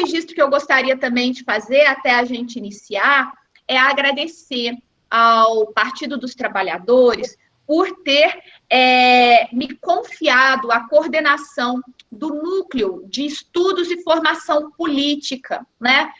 registro que eu gostaria também de fazer, até a gente iniciar, é agradecer ao Partido dos Trabalhadores por ter é, me confiado a coordenação do núcleo de estudos e formação política, né?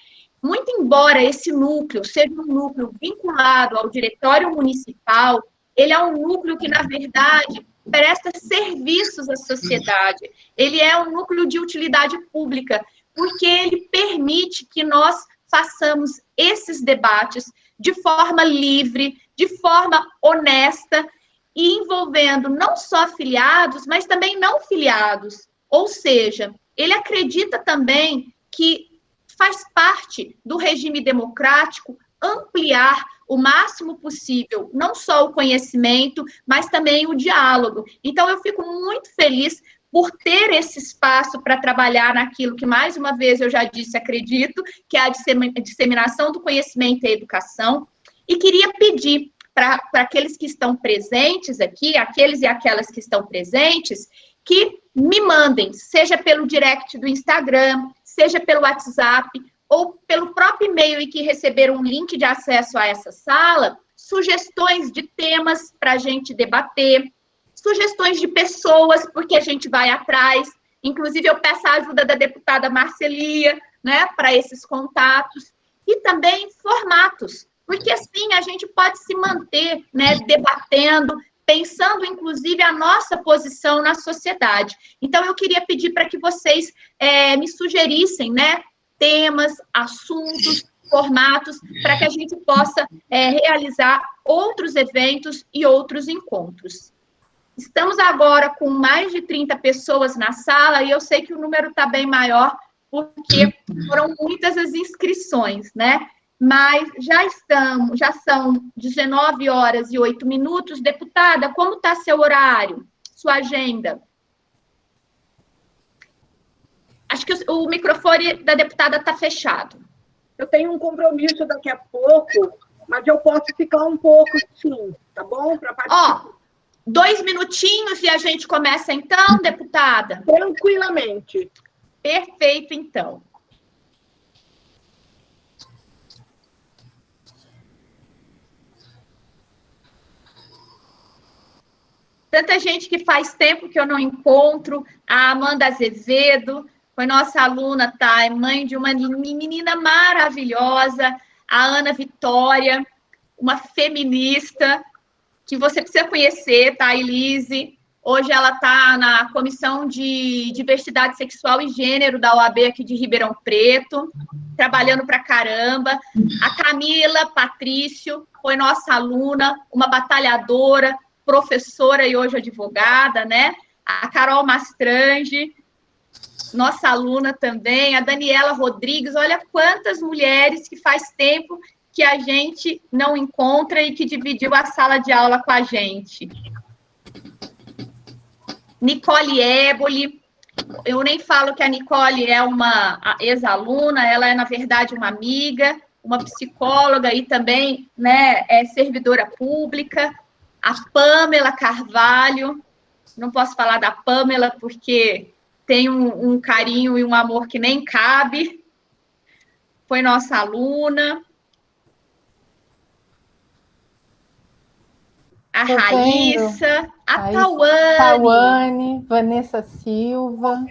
Muito embora esse núcleo seja um núcleo vinculado ao diretório municipal, ele é um núcleo que, na verdade, presta serviços à sociedade. Ele é um núcleo de utilidade pública, porque ele permite que nós façamos esses debates de forma livre, de forma honesta e envolvendo não só filiados, mas também não filiados. Ou seja, ele acredita também que faz parte do regime democrático ampliar o máximo possível, não só o conhecimento, mas também o diálogo. Então, eu fico muito feliz por ter esse espaço para trabalhar naquilo que, mais uma vez, eu já disse, acredito, que é a disseminação do conhecimento e educação. E queria pedir para aqueles que estão presentes aqui, aqueles e aquelas que estão presentes, que me mandem, seja pelo direct do Instagram, seja pelo WhatsApp, ou pelo próprio e-mail e que receberam um link de acesso a essa sala, sugestões de temas para a gente debater, sugestões de pessoas, porque a gente vai atrás. Inclusive, eu peço a ajuda da deputada Marcelia, né, para esses contatos. E também formatos, porque assim a gente pode se manter, né, debatendo, pensando inclusive a nossa posição na sociedade. Então, eu queria pedir para que vocês é, me sugerissem, né, temas, assuntos, formatos, para que a gente possa é, realizar outros eventos e outros encontros. Estamos agora com mais de 30 pessoas na sala e eu sei que o número está bem maior, porque foram muitas as inscrições, né? Mas já estamos, já são 19 horas e 8 minutos. Deputada, como está seu horário, sua agenda? Acho que o, microfone da deputada está fechado. Eu tenho um compromisso daqui a pouco, mas eu posso ficar um pouco, sim, tá bom? Ó, Dois minutinhos e a gente começa então, deputada? Tranquilamente. Perfeito, então. Tanta gente que faz tempo que eu não encontro, a Amanda Azevedo, foi nossa aluna, tá? É mãe de uma menina maravilhosa, a Ana Vitória, uma feminista, que você precisa conhecer, tá, Elise? Hoje ela está na Comissão de Diversidade Sexual e Gênero da OAB aqui de Ribeirão Preto, trabalhando para caramba. A Camila Patrício foi nossa aluna, uma batalhadora, professora e hoje advogada, né? A Carol Mastrange, nossa aluna também. A Daniela Rodrigues, olha quantas mulheres que faz tempo que a gente não encontra e que dividiu a sala de aula com a gente. Nicole Éboli, eu nem falo que a Nicole é uma ex-aluna, ela é, na verdade, uma amiga, uma psicóloga e também né, é servidora pública. A Pamela Carvalho, não posso falar da Pamela porque tem um, um carinho e um amor que nem cabe. Foi nossa aluna. A Tô Raíssa, vendo. a Tauane. Tauane, Vanessa Silva.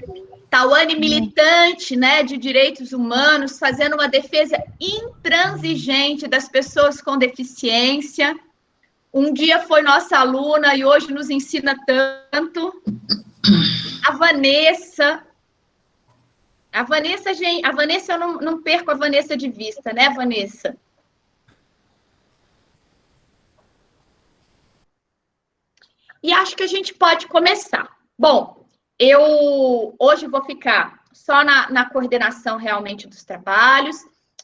Tauane militante né, de direitos humanos, fazendo uma defesa intransigente das pessoas com deficiência. Um dia foi nossa aluna e hoje nos ensina tanto. A Vanessa. A Vanessa, gente, a Vanessa, eu não, não perco a Vanessa de vista, né, Vanessa? E acho que a gente pode começar. Bom, eu hoje vou ficar só na, na coordenação realmente dos trabalhos.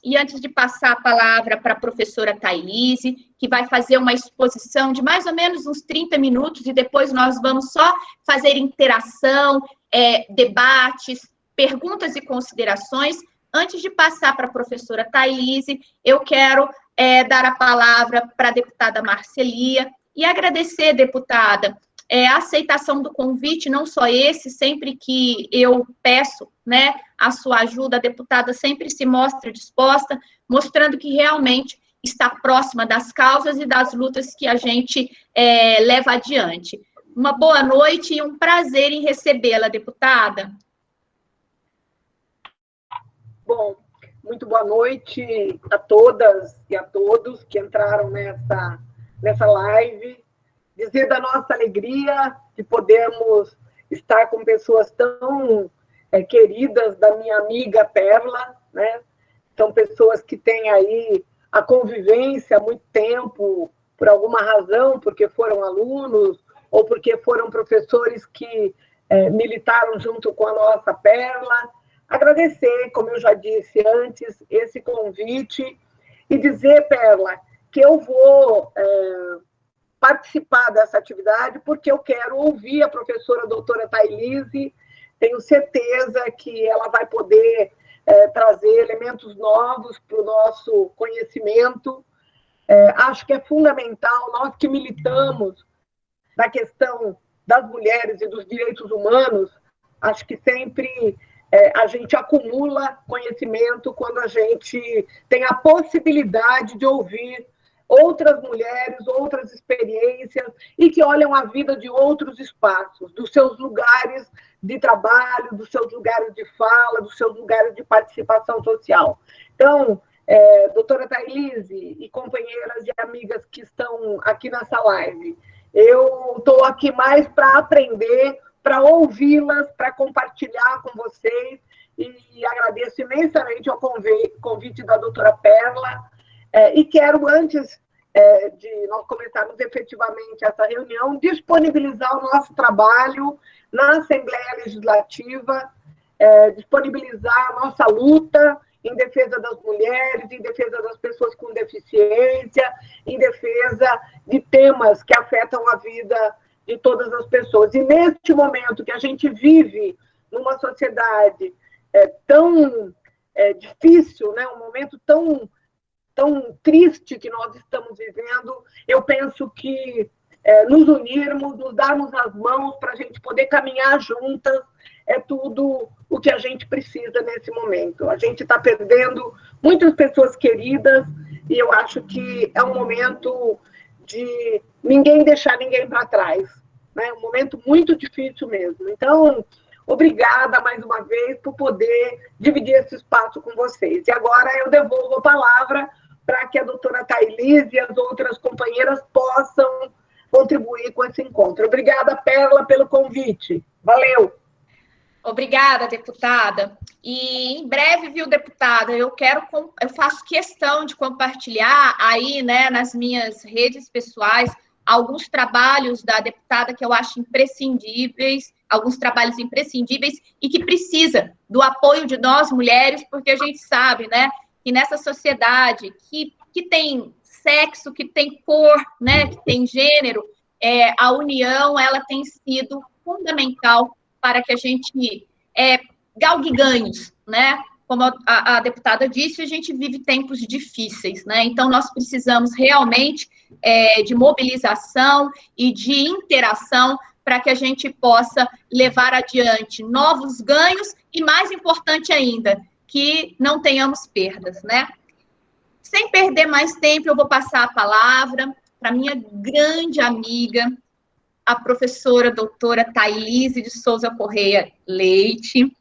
E antes de passar a palavra para a professora Thailise, que vai fazer uma exposição de mais ou menos uns 30 minutos, e depois nós vamos só fazer interação, é, debates, perguntas e considerações. Antes de passar para a professora Thailise, eu quero é, dar a palavra para a deputada Marcelia, e agradecer, deputada, é, a aceitação do convite, não só esse, sempre que eu peço né, a sua ajuda, a deputada sempre se mostra disposta, mostrando que realmente está próxima das causas e das lutas que a gente é, leva adiante. Uma boa noite e um prazer em recebê-la, deputada. Bom, muito boa noite a todas e a todos que entraram nessa, nessa live. Dizer da nossa alegria de podermos estar com pessoas tão é, queridas da minha amiga Perla, né? São pessoas que têm aí a convivência há muito tempo, por alguma razão, porque foram alunos ou porque foram professores que é, militaram junto com a nossa Perla. Agradecer, como eu já disse antes, esse convite e dizer, Perla, que eu vou é, participar dessa atividade porque eu quero ouvir a professora doutora Thailise, tenho certeza que ela vai poder é, trazer elementos novos para o nosso conhecimento. É, acho que é fundamental, nós que militamos na questão das mulheres e dos direitos humanos, acho que sempre é, a gente acumula conhecimento quando a gente tem a possibilidade de ouvir outras mulheres, outras experiências e que olham a vida de outros espaços, dos seus lugares de trabalho, dos seus lugares de fala, dos seus lugares de participação social. Então, é, doutora Thailise e companheiras e amigas que estão aqui nessa live, eu estou aqui mais para aprender, para ouvi-las, para compartilhar com vocês e agradeço imensamente o convite da doutora Perla, é, e quero, antes é, de nós começarmos efetivamente essa reunião, disponibilizar o nosso trabalho na Assembleia Legislativa, é, disponibilizar a nossa luta em defesa das mulheres, em defesa das pessoas com deficiência, em defesa de temas que afetam a vida de todas as pessoas. E neste momento que a gente vive numa sociedade é, tão é, difícil, né, um momento tão tão triste que nós estamos vivendo, eu penso que é, nos unirmos, nos darmos as mãos para a gente poder caminhar juntas, é tudo o que a gente precisa nesse momento. A gente está perdendo muitas pessoas queridas e eu acho que é um momento de ninguém deixar ninguém para trás. Né? um momento muito difícil mesmo. Então, obrigada mais uma vez por poder dividir esse espaço com vocês. E agora eu devolvo a palavra para que a doutora Thailise e as outras companheiras possam contribuir com esse encontro. Obrigada, Perla, pelo convite. Valeu! Obrigada, deputada. E em breve, viu, deputada, eu quero, eu faço questão de compartilhar aí, né, nas minhas redes pessoais, alguns trabalhos da deputada que eu acho imprescindíveis, alguns trabalhos imprescindíveis e que precisa do apoio de nós mulheres, porque a gente sabe, né, que nessa sociedade que, que tem sexo, que tem cor, né, que tem gênero, é, a união ela tem sido fundamental para que a gente é, galgue ganhos, né? Como a, a, deputada disse, a gente vive tempos difíceis, né? Então nós precisamos realmente é, de mobilização e de interação para que a gente possa levar adiante novos ganhos e, mais importante ainda, que não tenhamos perdas, né? Sem perder mais tempo, eu vou passar a palavra para minha grande amiga, a professora doutora Thailise de Souza Correia Leite.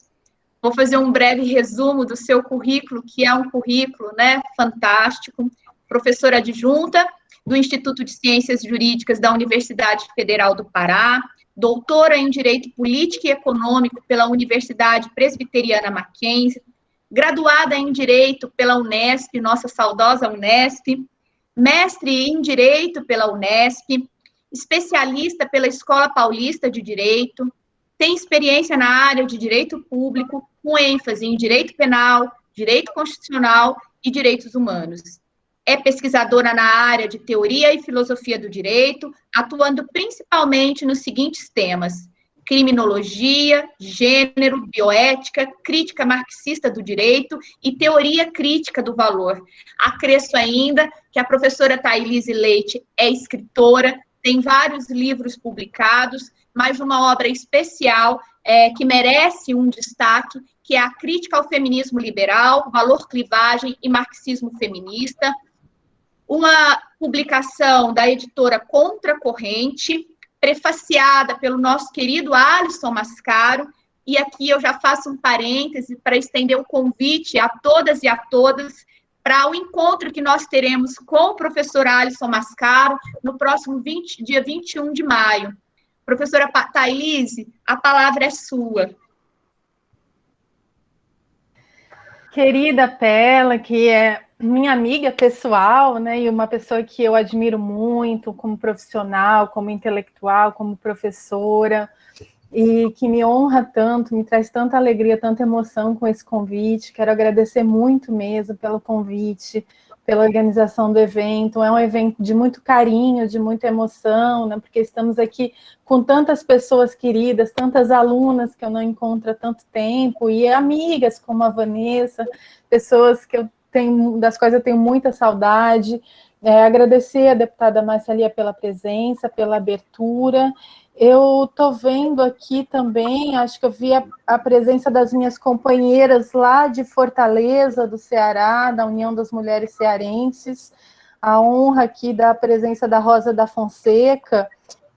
Vou fazer um breve resumo do seu currículo, que é um currículo né, fantástico. Professora adjunta do Instituto de Ciências Jurídicas da Universidade Federal do Pará, doutora em Direito Político e Econômico pela Universidade Presbiteriana Mackenzie, graduada em Direito pela Unesp, nossa saudosa Unesp, mestre em Direito pela Unesp, especialista pela Escola Paulista de Direito, tem experiência na área de direito público, com ênfase em direito penal, direito constitucional e direitos humanos. É pesquisadora na área de teoria e filosofia do direito, atuando principalmente nos seguintes temas: criminologia, gênero, bioética, crítica marxista do direito e teoria crítica do valor. Acresço ainda que a professora Thailise Leite é escritora, tem vários livros publicados, mas uma obra especial é, que merece um destaque, que é a Crítica ao Feminismo Liberal, Valor, Clivagem e Marxismo Feminista, uma publicação da editora Contracorrente, prefaciada pelo nosso querido Alisson Mascaro, e aqui eu já faço um parêntese para estender o convite a todas e a todas para o encontro que nós teremos com o professor Alisson Mascaro no próximo 20, dia 21 de maio. Professora Thaís, a palavra é sua. Querida Pela, que é minha amiga pessoal, né, e uma pessoa que eu admiro muito como profissional, como intelectual, como professora, e que me honra tanto, me traz tanta alegria, tanta emoção com esse convite. Quero agradecer muito mesmo pelo convite, pela organização do evento. É um evento de muito carinho, de muita emoção, né? porque estamos aqui com tantas pessoas queridas, tantas alunas que eu não encontro há tanto tempo, e amigas como a Vanessa, pessoas que eu das quais eu tenho muita saudade. É, agradecer a deputada Marcelia pela presença, pela abertura, eu estou vendo aqui também, acho que eu vi a, a, presença das minhas companheiras lá de Fortaleza, do Ceará, da União das Mulheres Cearenses, a honra aqui da presença da Rosa da Fonseca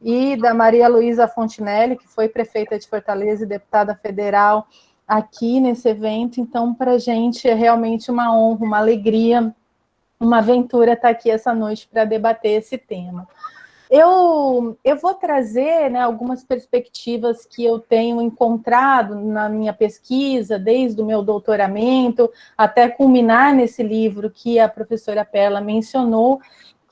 e da Maria Luísa Fontinelli, que foi prefeita de Fortaleza e deputada federal aqui nesse evento. Então, para a gente é realmente uma honra, uma alegria, uma aventura estar aqui essa noite para debater esse tema. Eu, eu vou trazer né, algumas perspectivas que eu tenho encontrado na minha pesquisa, desde o meu doutoramento, até culminar nesse livro que a professora Perla mencionou,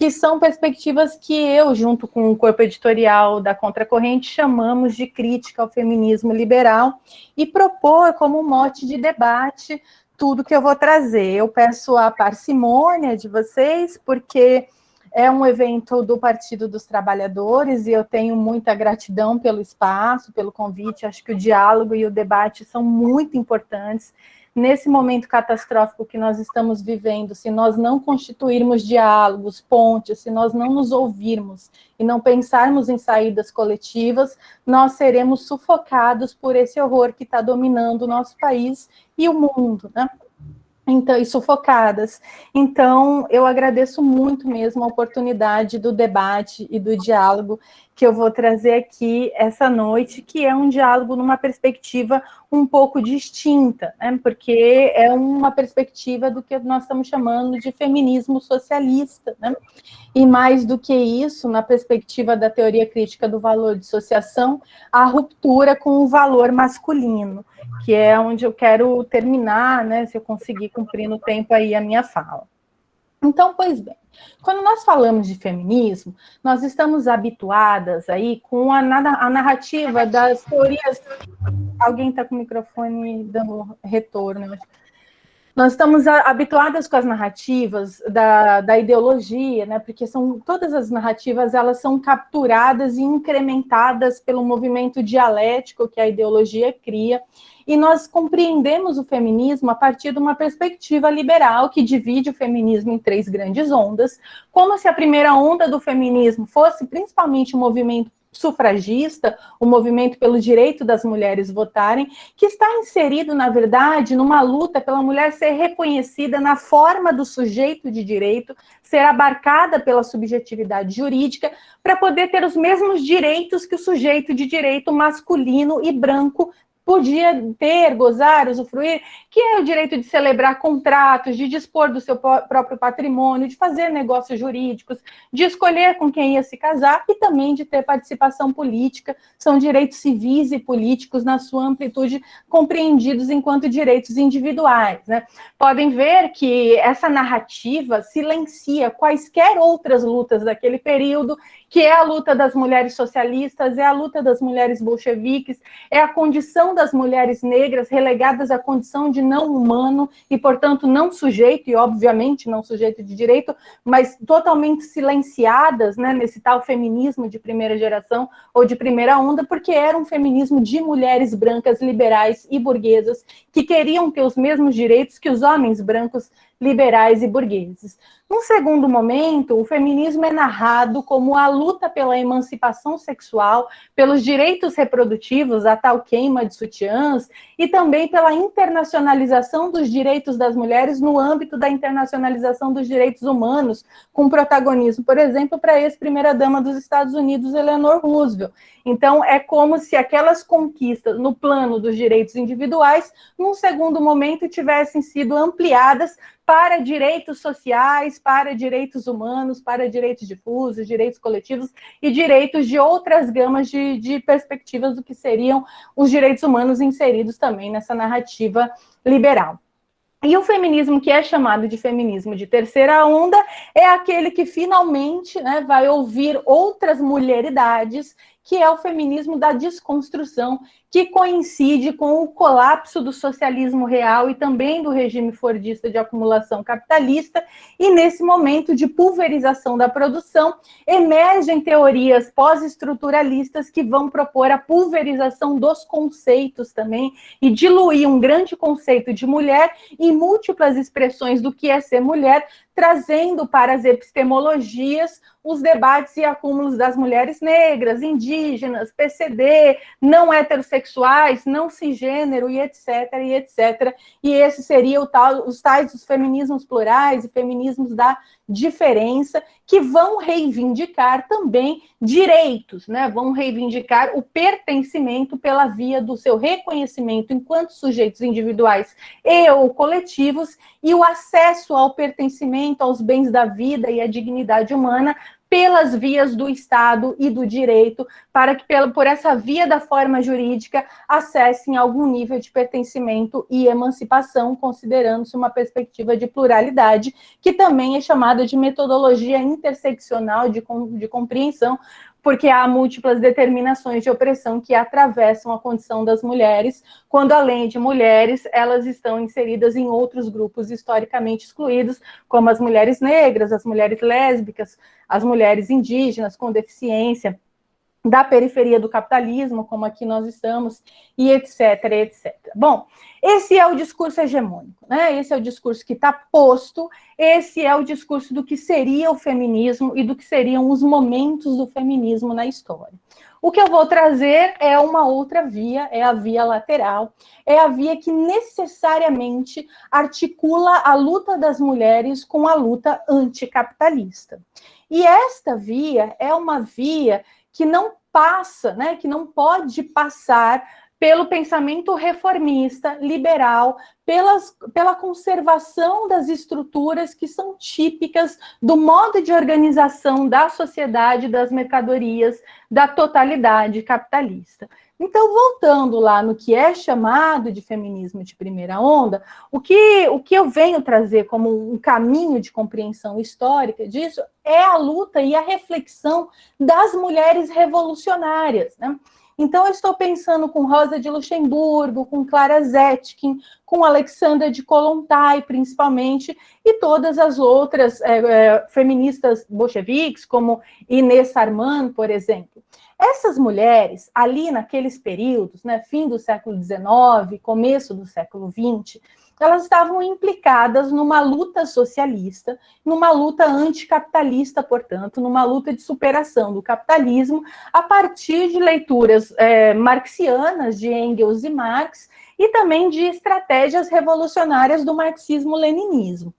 que são perspectivas que eu, junto com o corpo editorial da Contracorrente, chamamos de crítica ao feminismo liberal e propor como mote de debate tudo que eu vou trazer. Eu peço a parcimônia de vocês, porque é um evento do Partido dos Trabalhadores e eu tenho muita gratidão pelo espaço, pelo convite. Acho que o diálogo e o debate são muito importantes. Nesse momento catastrófico que nós estamos vivendo, se nós não constituirmos diálogos, pontes, se nós não nos ouvirmos e não pensarmos em saídas coletivas, nós seremos sufocados por esse horror que está dominando o nosso país e o mundo, né? então, e sufocadas. Então, eu agradeço muito mesmo a oportunidade do debate e do diálogo que eu vou trazer aqui essa noite, que é um diálogo numa perspectiva um pouco distinta, né? porque é uma perspectiva do que nós estamos chamando de feminismo socialista, né? e mais do que isso, na perspectiva da teoria crítica do valor de associação, a ruptura com o valor masculino, que é onde eu quero terminar, né, se eu conseguir cumprir no tempo aí a minha fala. Então, pois bem, quando nós falamos de feminismo, nós estamos habituadas aí com a, a narrativa das teorias... Alguém está com o microfone dando retorno, nós estamos habituadas com as narrativas da, da ideologia, né? porque são todas as narrativas elas são capturadas e incrementadas pelo movimento dialético que a ideologia cria, e nós compreendemos o feminismo a partir de uma perspectiva liberal que divide o feminismo em três grandes ondas, como se a primeira onda do feminismo fosse principalmente o um movimento sufragista, o movimento pelo direito das mulheres votarem, que está inserido, na verdade, numa luta pela mulher ser reconhecida na forma do sujeito de direito, ser abarcada pela subjetividade jurídica, para poder ter os mesmos direitos que o sujeito de direito masculino e branco podia ter, gozar, usufruir, que é o direito de celebrar contratos, de dispor do seu próprio patrimônio, de fazer negócios jurídicos, de escolher com quem ia se casar e também de ter participação política. São direitos civis e políticos na sua amplitude compreendidos enquanto direitos individuais. Né? Podem ver que essa narrativa silencia quaisquer outras lutas daquele período que é a luta das mulheres socialistas, é a luta das mulheres bolcheviques, é a condição das mulheres negras relegadas à condição de não humano e, portanto, não sujeito, e obviamente não sujeito de direito, mas totalmente silenciadas né, nesse tal feminismo de primeira geração ou de primeira onda, porque era um feminismo de mulheres brancas, liberais e burguesas que queriam ter os mesmos direitos que os homens brancos liberais e burgueses. Num segundo momento, o feminismo é narrado como a luta pela emancipação sexual, pelos direitos reprodutivos, a tal queima de sutiãs, e também pela internacionalização dos direitos das mulheres no âmbito da internacionalização dos direitos humanos, com protagonismo, por exemplo, para a ex-primeira-dama dos Estados Unidos, Eleanor Roosevelt. Então, é como se aquelas conquistas no plano dos direitos individuais, num segundo momento, tivessem sido ampliadas para direitos sociais, para direitos humanos, para direitos difusos, direitos coletivos e direitos de outras gamas de, de perspectivas do que seriam os direitos humanos inseridos também nessa narrativa liberal. E o feminismo que é chamado de feminismo de terceira onda é aquele que finalmente né, vai ouvir outras mulheridades que é o feminismo da desconstrução, que coincide com o colapso do socialismo real e também do regime fordista de acumulação capitalista, e nesse momento de pulverização da produção, emergem teorias pós-estruturalistas que vão propor a pulverização dos conceitos também e diluir um grande conceito de mulher em múltiplas expressões do que é ser mulher, trazendo para as epistemologias os debates e acúmulos das mulheres negras, indígenas, PCD, não heterossexuais, não cisgênero e etc, e etc. E esse seria o tal, os tais dos feminismos plurais e feminismos da diferença, que vão reivindicar também direitos, né? Vão reivindicar o pertencimento pela via do seu reconhecimento enquanto sujeitos individuais e ou coletivos e o acesso ao pertencimento aos bens da vida e à dignidade humana pelas vias do Estado e do direito, para que por essa via da forma jurídica acessem algum nível de pertencimento e emancipação, considerando-se uma perspectiva de pluralidade, que também é chamada de metodologia interseccional de, de compreensão, porque há múltiplas determinações de opressão que atravessam a condição das mulheres, quando além de mulheres, elas estão inseridas em outros grupos historicamente excluídos, como as mulheres negras, as mulheres lésbicas, as mulheres indígenas com deficiência, da periferia do capitalismo, como aqui nós estamos, e etc, etc. Bom, esse é o discurso hegemônico, né? Esse é o discurso que está posto, esse é o discurso do que seria o feminismo e do que seriam os momentos do feminismo na história. O que eu vou trazer é uma outra via, é a via lateral, é a via que necessariamente articula a luta das mulheres com a luta anticapitalista. E esta via é uma via que não passa, né, que não pode passar pelo pensamento reformista, liberal, pelas, pela conservação das estruturas que são típicas do modo de organização da sociedade, das mercadorias, da totalidade capitalista. Então, voltando lá no que é chamado de feminismo de primeira onda, o que, o que eu venho trazer como um caminho de compreensão histórica disso é a luta e a reflexão das mulheres revolucionárias. Né? Então, eu estou pensando com Rosa de Luxemburgo, com Clara Zetkin, com Alexandra de Kolontai, principalmente, e todas as outras é, é, feministas bolcheviques, como Inês Sarman, por exemplo. Essas mulheres, ali naqueles períodos, né, fim do século XIX, começo do século XX, elas estavam implicadas numa luta socialista, numa luta anticapitalista, portanto, numa luta de superação do capitalismo, a partir de leituras é, marxianas de Engels e Marx, e também de estratégias revolucionárias do marxismo-leninismo.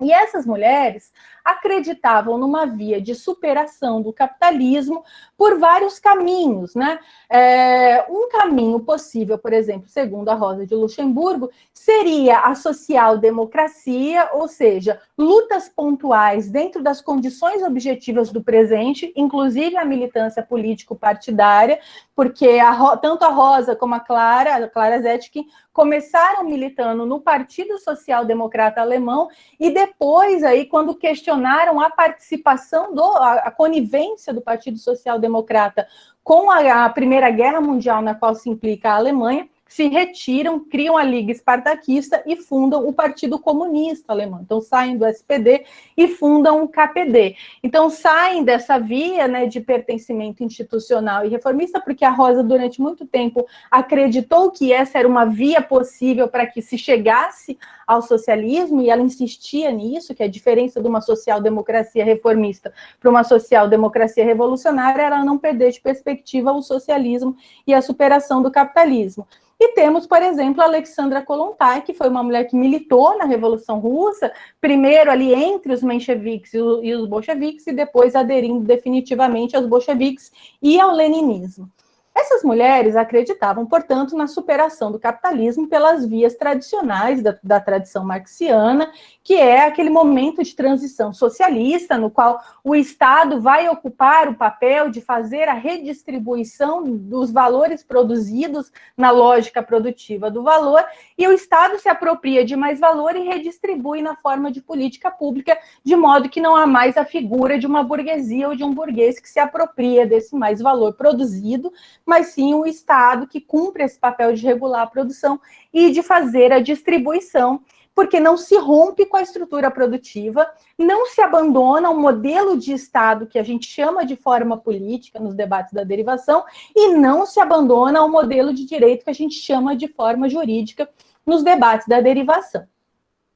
E essas mulheres acreditavam numa via de superação do capitalismo por vários caminhos, né? É, um caminho possível, por exemplo, segundo a Rosa de Luxemburgo, seria a social-democracia, ou seja, lutas pontuais dentro das condições objetivas do presente, inclusive a militância político-partidária, porque a, tanto a Rosa como a Clara, a Clara Zetkin, começaram militando no Partido Social Democrata Alemão e depois aí quando questionaram a participação do a, a conivência do Partido Social Democrata com a, a Primeira Guerra Mundial na qual se implica a Alemanha, se retiram, criam a Liga Espartaquista e fundam o Partido Comunista Alemão. Então, saem do SPD e fundam o KPD. Então, saem dessa via né, de pertencimento institucional e reformista, porque a Rosa, durante muito tempo, acreditou que essa era uma via possível para que se chegasse ao socialismo, e ela insistia nisso, que a diferença de uma social-democracia reformista para uma social-democracia revolucionária era não perder de perspectiva o socialismo e a superação do capitalismo. E temos, por exemplo, a Alexandra Kolontai, que foi uma mulher que militou na Revolução Russa, primeiro ali entre os mencheviques e os bolcheviques, e depois aderindo definitivamente aos bolcheviques e ao leninismo. Essas mulheres acreditavam, portanto, na superação do capitalismo pelas vias tradicionais da, da, tradição marxiana, que é aquele momento de transição socialista, no qual o Estado vai ocupar o papel de fazer a redistribuição dos valores produzidos na lógica produtiva do valor, e o Estado se apropria de mais valor e redistribui na forma de política pública, de modo que não há mais a figura de uma burguesia ou de um burguês que se apropria desse mais valor produzido, mas sim o Estado que cumpre esse papel de regular a produção e de fazer a distribuição, porque não se rompe com a estrutura produtiva, não se abandona o modelo de Estado que a gente chama de forma política nos debates da derivação, e não se abandona o modelo de direito que a gente chama de forma jurídica nos debates da derivação.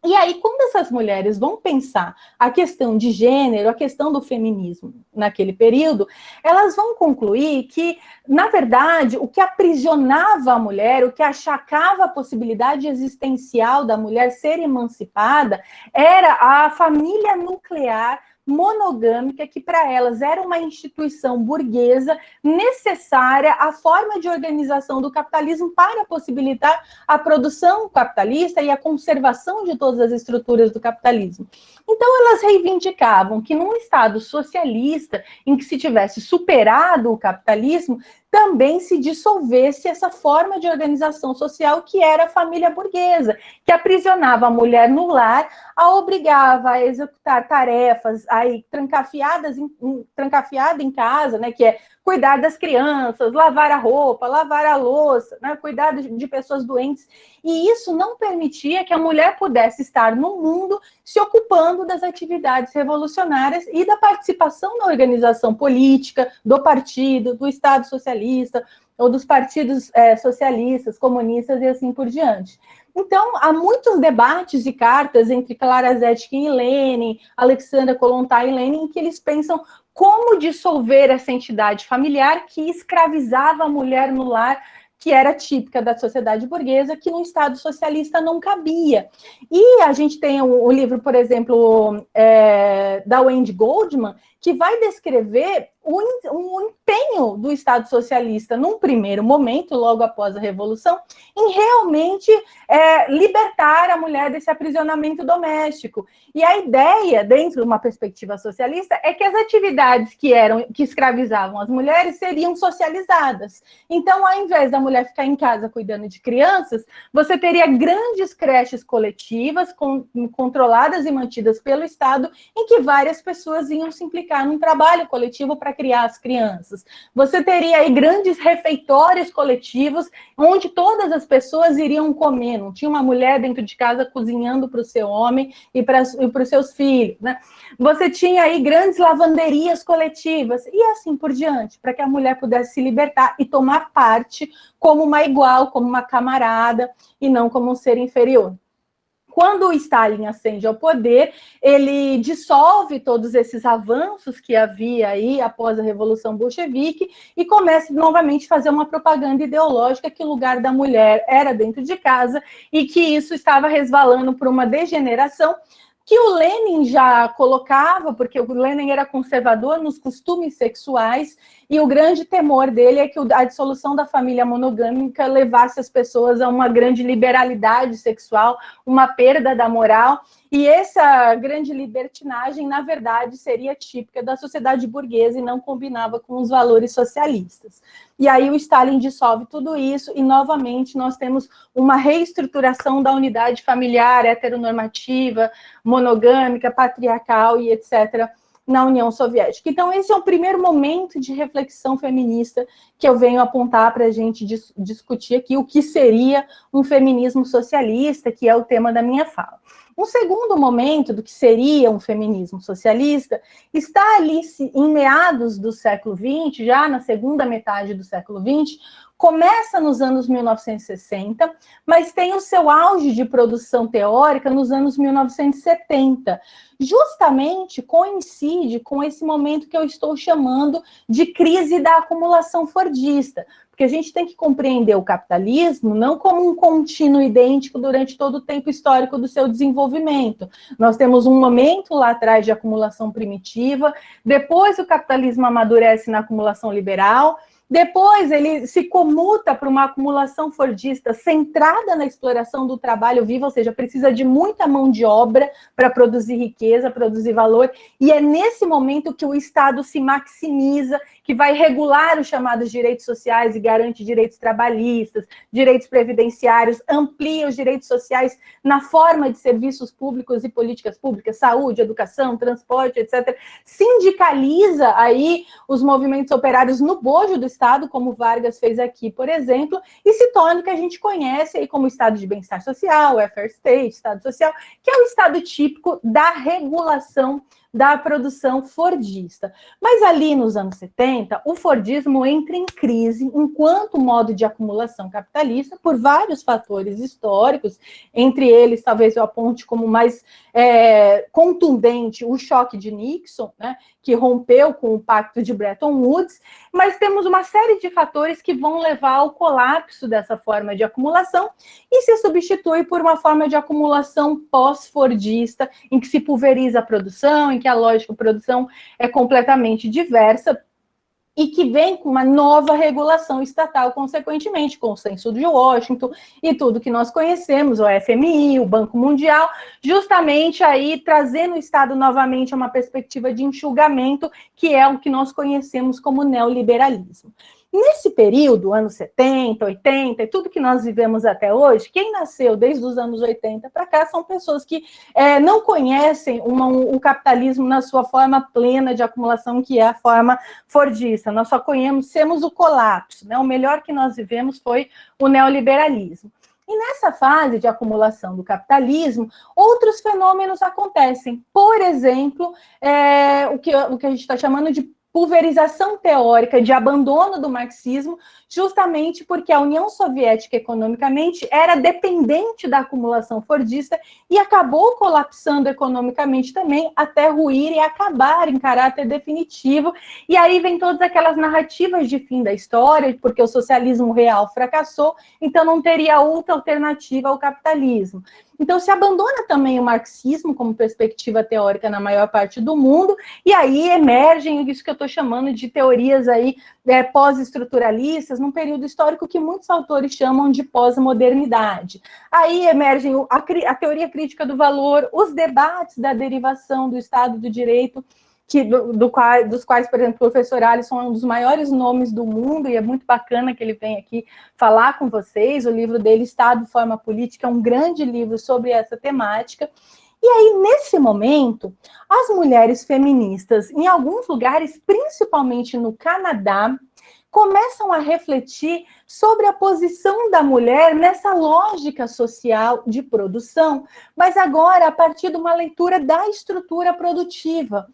E aí, quando essas mulheres vão pensar a questão de gênero, a questão do feminismo naquele período, elas vão concluir que, na verdade, o que aprisionava a mulher, o que achacava a possibilidade existencial da mulher ser emancipada, era a família nuclear monogâmica, que para elas era uma instituição burguesa necessária à forma de organização do capitalismo para possibilitar a produção capitalista e a conservação de todas as estruturas do capitalismo. Então, elas reivindicavam que num Estado socialista, em que se tivesse superado o capitalismo, também se dissolvesse essa forma de organização social que era a família burguesa, que aprisionava a mulher no lar, a obrigava a executar tarefas aí trancafiadas em, trancafiada em casa, né, que é cuidar das crianças, lavar a roupa, lavar a louça, né, cuidar de, pessoas doentes. E isso não permitia que a mulher pudesse estar no mundo se ocupando das atividades revolucionárias e da participação na organização política, do partido, do Estado socialista, ou dos partidos é, socialistas, comunistas e assim por diante. Então, há muitos debates e cartas entre Clara Zetkin e Lenin, Alexandra Kolontai e Lenin, em que eles pensam como dissolver essa entidade familiar que escravizava a mulher no lar, que era típica da sociedade burguesa, que no Estado socialista não cabia. E a gente tem o, o livro, por exemplo, é, da Wendy Goldman, que vai descrever o, o empenho do Estado socialista, num primeiro momento, logo após a Revolução, em realmente é, libertar a mulher desse aprisionamento doméstico. E a ideia, dentro de uma perspectiva socialista, é que as atividades que eram que escravizavam as mulheres seriam socializadas. Então, ao invés da mulher ficar em casa cuidando de crianças, você teria grandes creches coletivas com, controladas e mantidas pelo Estado, em que várias pessoas iam se implicar implicar num trabalho coletivo para criar as crianças. Você teria aí grandes refeitórios coletivos, onde todas as pessoas iriam comer, não tinha uma mulher dentro de casa cozinhando para o seu homem e para os seus filhos, né? Você tinha aí grandes lavanderias coletivas, e assim por diante, para que a mulher pudesse se libertar e tomar parte como uma igual, como uma camarada, e não como um ser inferior quando o Stalin ascende ao poder, ele dissolve todos esses avanços que havia aí após a Revolução Bolchevique e começa novamente a fazer uma propaganda ideológica que o lugar da mulher era dentro de casa e que isso estava resvalando por uma degeneração que o Lenin já colocava, porque o Lenin era conservador nos costumes sexuais, e o grande temor dele é que a dissolução da família monogâmica levasse as pessoas a uma grande liberalidade sexual, uma perda da moral, e essa grande libertinagem, na verdade, seria típica da sociedade burguesa e não combinava com os valores socialistas. E aí o Stalin dissolve tudo isso e, novamente, nós temos uma reestruturação da unidade familiar heteronormativa, monogâmica, patriarcal e etc., na União Soviética. Então, esse é o primeiro momento de reflexão feminista que eu venho apontar para a gente dis discutir aqui o que seria um feminismo socialista, que é o tema da minha fala. Um segundo momento do que seria um feminismo socialista está ali em meados do século XX, já na segunda metade do século XX, começa nos anos 1960, mas tem o seu auge de produção teórica nos anos 1970. Justamente coincide com esse momento que eu estou chamando de crise da acumulação fordista, porque a gente tem que compreender o capitalismo não como um contínuo idêntico durante todo o tempo histórico do seu desenvolvimento. Nós temos um momento lá atrás de acumulação primitiva, depois o capitalismo amadurece na acumulação liberal, depois ele se comuta para uma acumulação fordista centrada na exploração do trabalho vivo, ou seja, precisa de muita mão de obra para produzir riqueza, produzir valor, e é nesse momento que o Estado se maximiza que vai regular os chamados direitos sociais e garante direitos trabalhistas, direitos previdenciários, amplia os direitos sociais na forma de serviços públicos e políticas públicas, saúde, educação, transporte, etc. Sindicaliza aí os movimentos operários no bojo do Estado, como Vargas fez aqui, por exemplo, e se torna o que a gente conhece aí como Estado de bem-estar social, welfare state, Estado social, que é o Estado típico da regulação da produção fordista. Mas ali nos anos 70, o fordismo entra em crise enquanto modo de acumulação capitalista por vários fatores históricos, entre eles talvez eu aponte como mais é, contundente o choque de Nixon, né, que rompeu com o pacto de Bretton Woods, mas temos uma série de fatores que vão levar ao colapso dessa forma de acumulação e se substitui por uma forma de acumulação pós-fordista, em que se pulveriza a produção, em que a lógica de produção é completamente diversa, e que vem com uma nova regulação estatal, consequentemente, com o censo de Washington e tudo que nós conhecemos, o FMI, o Banco Mundial, justamente aí trazendo o Estado novamente a uma perspectiva de enxugamento, que é o que nós conhecemos como neoliberalismo. Nesse período, anos 70, 80, e tudo que nós vivemos até hoje, quem nasceu desde os anos 80 para cá são pessoas que é, não conhecem uma, um, o capitalismo na sua forma plena de acumulação, que é a forma fordista. Nós só conhecemos o colapso, né? o melhor que nós vivemos foi o neoliberalismo. E nessa fase de acumulação do capitalismo, outros fenômenos acontecem. Por exemplo, é, o, que, o que a gente está chamando de pulverização teórica de abandono do marxismo, justamente porque a União Soviética economicamente era dependente da acumulação fordista e acabou colapsando economicamente também até ruir e acabar em caráter definitivo. E aí vem todas aquelas narrativas de fim da história, porque o socialismo real fracassou, então não teria outra alternativa ao capitalismo. Então, se abandona também o marxismo como perspectiva teórica na maior parte do mundo, e aí emergem isso que eu estou chamando de teorias aí é, pós-estruturalistas, num período histórico que muitos autores chamam de pós-modernidade. Aí emergem a, a teoria crítica do valor, os debates da derivação do Estado do Direito, que, do, do dos quais, por exemplo, o professor Alisson é um dos maiores nomes do mundo, e é muito bacana que ele vem aqui falar com vocês. O livro dele, Estado, Forma Política, é um grande livro sobre essa temática. E aí, nesse momento, as mulheres feministas, em alguns lugares, principalmente no Canadá, começam a refletir sobre a posição da mulher nessa lógica social de produção, mas agora a partir de uma leitura da estrutura produtiva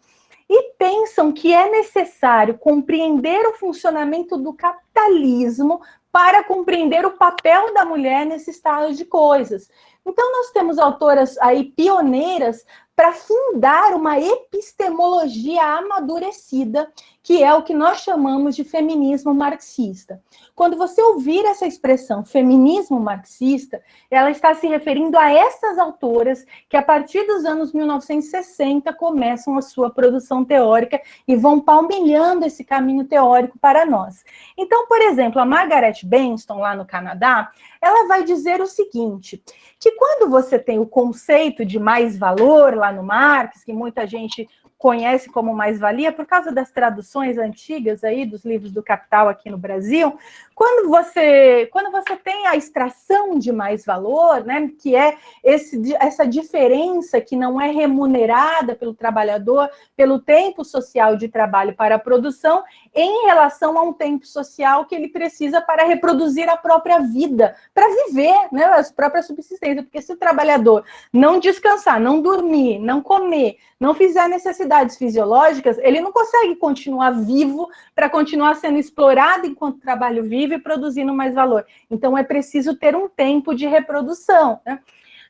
e pensam que é necessário compreender o funcionamento do capitalismo para compreender o papel da mulher nesse estado de coisas. Então, nós temos autoras aí pioneiras para fundar uma epistemologia amadurecida, que é o que nós chamamos de feminismo marxista. Quando você ouvir essa expressão feminismo marxista, ela está se referindo a essas autoras que, a partir dos anos 1960, começam a sua produção teórica e vão palmilhando esse caminho teórico para nós. Então, por exemplo, a Margaret Benston, lá no Canadá, ela vai dizer o seguinte, que quando você tem o conceito de mais valor lá no Marx, que muita gente conhece como mais-valia, por causa das traduções antigas aí dos livros do Capital aqui no Brasil, quando você, quando você tem a extração de mais valor, né, que é esse, essa diferença que não é remunerada pelo trabalhador, pelo tempo social de trabalho para a produção, em relação a um tempo social que ele precisa para reproduzir a própria vida, para viver, né, a própria subsistência, porque se o trabalhador não descansar, não dormir, não comer, não fizer necessidades fisiológicas, ele não consegue continuar vivo para continuar sendo explorado enquanto trabalho vivo vive produzindo mais valor. Então, é preciso ter um tempo de reprodução. Né?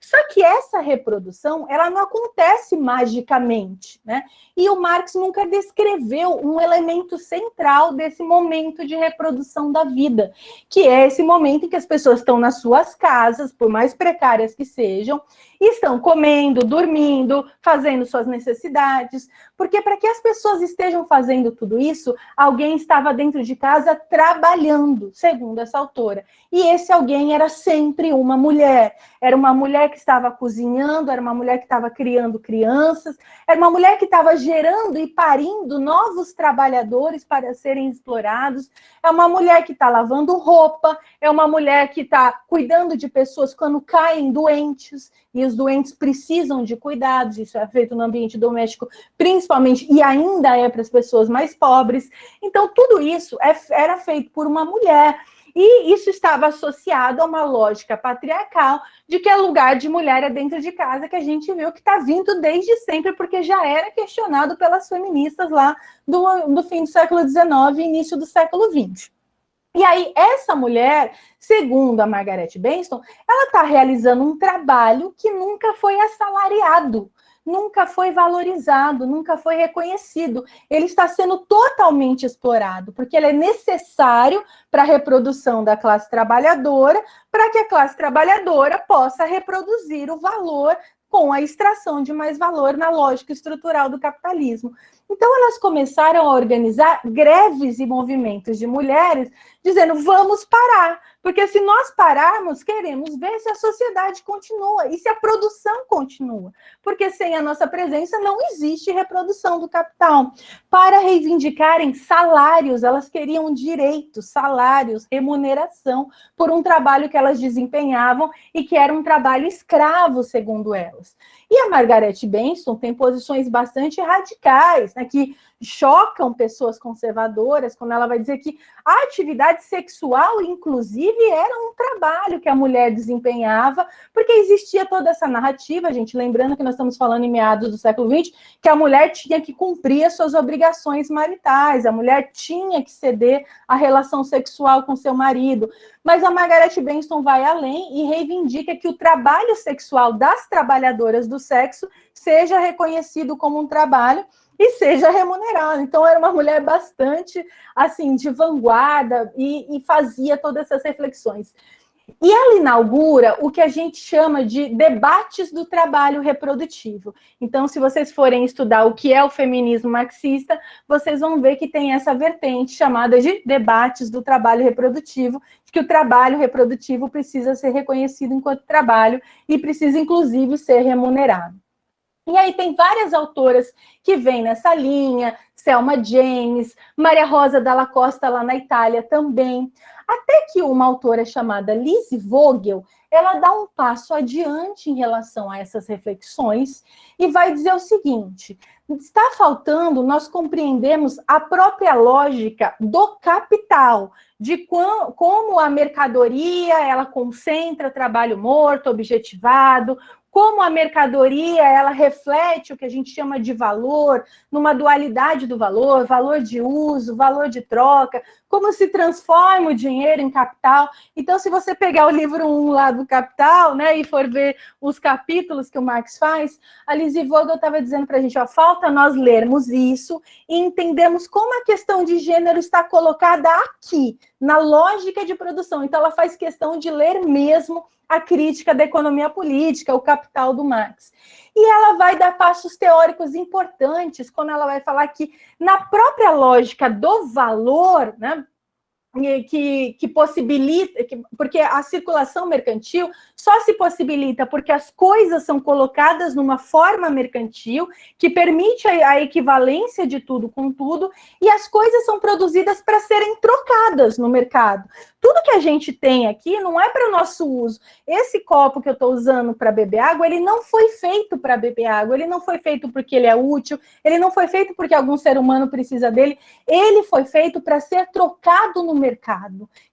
Só que essa reprodução, ela não acontece magicamente, né? E o Marx nunca descreveu um elemento central desse momento de reprodução da vida, que é esse momento em que as pessoas estão nas suas casas, por mais precárias que sejam, estão comendo, dormindo, fazendo suas necessidades, porque para que as pessoas estejam fazendo tudo isso, alguém estava dentro de casa trabalhando, segundo essa autora. E esse alguém era sempre uma mulher. Era uma mulher que estava cozinhando, era uma mulher que estava criando crianças, era uma mulher que estava gerando e parindo novos trabalhadores para serem explorados, é uma mulher que está lavando roupa, é uma mulher que está cuidando de pessoas quando caem doentes, e os doentes precisam de cuidados, isso é feito no ambiente doméstico, principalmente, e ainda é para as pessoas mais pobres. Então, tudo isso é, era feito por uma mulher. E isso estava associado a uma lógica patriarcal de que é lugar de mulher é dentro de casa, que a gente viu que está vindo desde sempre, porque já era questionado pelas feministas lá do, do fim do século XIX e início do século XX. E aí, essa mulher, segundo a Margaret Benston, ela está realizando um trabalho que nunca foi assalariado, nunca foi valorizado, nunca foi reconhecido. Ele está sendo totalmente explorado, porque ele é necessário para a reprodução da classe trabalhadora, para que a classe trabalhadora possa reproduzir o valor com a extração de mais valor na lógica estrutural do capitalismo. Então, elas começaram a organizar greves e movimentos de mulheres, dizendo, vamos parar, porque se nós pararmos, queremos ver se a sociedade continua e se a produção continua, porque sem a nossa presença não existe reprodução do capital. Para reivindicarem salários, elas queriam direitos, salários, remuneração por um trabalho que elas desempenhavam e que era um trabalho escravo, segundo elas. E a Margaret Benson tem posições bastante radicais, né, que chocam pessoas conservadoras, quando ela vai dizer que a atividade sexual, inclusive, era um trabalho que a mulher desempenhava, porque existia toda essa narrativa, gente, lembrando que nós estamos falando em meados do século XX, que a mulher tinha que cumprir as suas obrigações maritais, a mulher tinha que ceder à relação sexual com seu marido. Mas a Margaret Benson vai além e reivindica que o trabalho sexual das trabalhadoras do sexo seja reconhecido como um trabalho e seja remunerado. Então, era uma mulher bastante, assim, de vanguarda e, e fazia todas essas reflexões. E ela inaugura o que a gente chama de debates do trabalho reprodutivo. Então, se vocês forem estudar o que é o feminismo marxista, vocês vão ver que tem essa vertente chamada de debates do trabalho reprodutivo, que o trabalho reprodutivo precisa ser reconhecido enquanto trabalho e precisa, inclusive, ser remunerado. E aí tem várias autoras que vêm nessa linha, Selma James, Maria Rosa Dalla Costa lá na Itália também. Até que uma autora chamada Lise Vogel, ela dá um passo adiante em relação a essas reflexões e vai dizer o seguinte, está faltando nós compreendermos a própria lógica do capital, de como a mercadoria ela concentra trabalho morto, objetivado, como a mercadoria ela reflete o que a gente chama de valor, numa dualidade do valor, valor de uso, valor de troca, como se transforma o dinheiro em capital. Então, se você pegar o livro 1 lá do Capital, né, e for ver os capítulos que o Marx faz, a Lizzie Vogel estava dizendo para a gente, ó, falta nós lermos isso e entendemos como a questão de gênero está colocada aqui, na lógica de produção. Então, ela faz questão de ler mesmo a crítica da economia política, o capital do Marx. E ela vai dar passos teóricos importantes quando ela vai falar que, na própria lógica do valor, né, que, que possibilita, que, porque a circulação mercantil só se possibilita porque as coisas são colocadas numa forma mercantil que permite a, a equivalência de tudo com tudo e as coisas são produzidas para serem trocadas no mercado. Tudo que a gente tem aqui não é para o nosso uso. Esse copo que eu estou usando para beber água, ele não foi feito para beber água, ele não foi feito porque ele é útil, ele não foi feito porque algum ser humano precisa dele, ele foi feito para ser trocado no mercado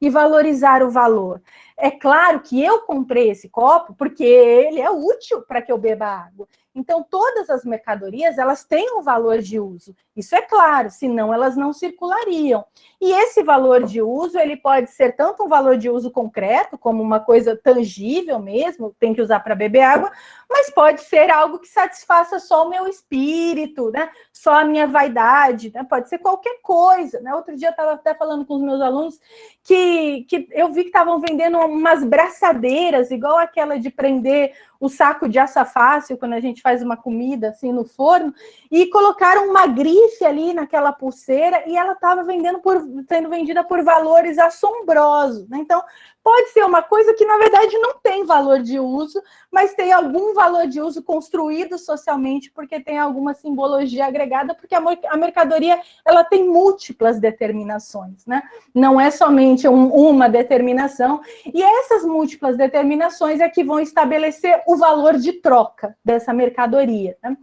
e valorizar o valor. É claro que eu comprei esse copo porque ele é útil para que eu beba água. Então, todas as mercadorias, elas têm um valor de uso. Isso é claro, senão elas não circulariam. E esse valor de uso, ele pode ser tanto um valor de uso concreto, como uma coisa tangível mesmo, tem que usar para beber água, mas pode ser algo que satisfaça só o meu espírito, né? Só a minha vaidade, né? Pode ser qualquer coisa, né? Outro dia eu estava até falando com os meus alunos que, que eu vi que estavam vendendo umas braçadeiras, igual aquela de prender o saco de açafácil, quando a gente faz uma comida assim no forno, e colocaram uma grife ali naquela pulseira e ela estava vendendo por, sendo vendida por valores assombrosos. Né? Então, pode ser uma coisa que, na verdade, não tem valor de uso, mas tem algum valor de uso construído socialmente, porque tem alguma simbologia agregada, porque a mercadoria ela tem múltiplas determinações, né? Não é somente um, uma determinação, e essas múltiplas determinações é que vão estabelecer o valor de troca dessa mercadoria. Né?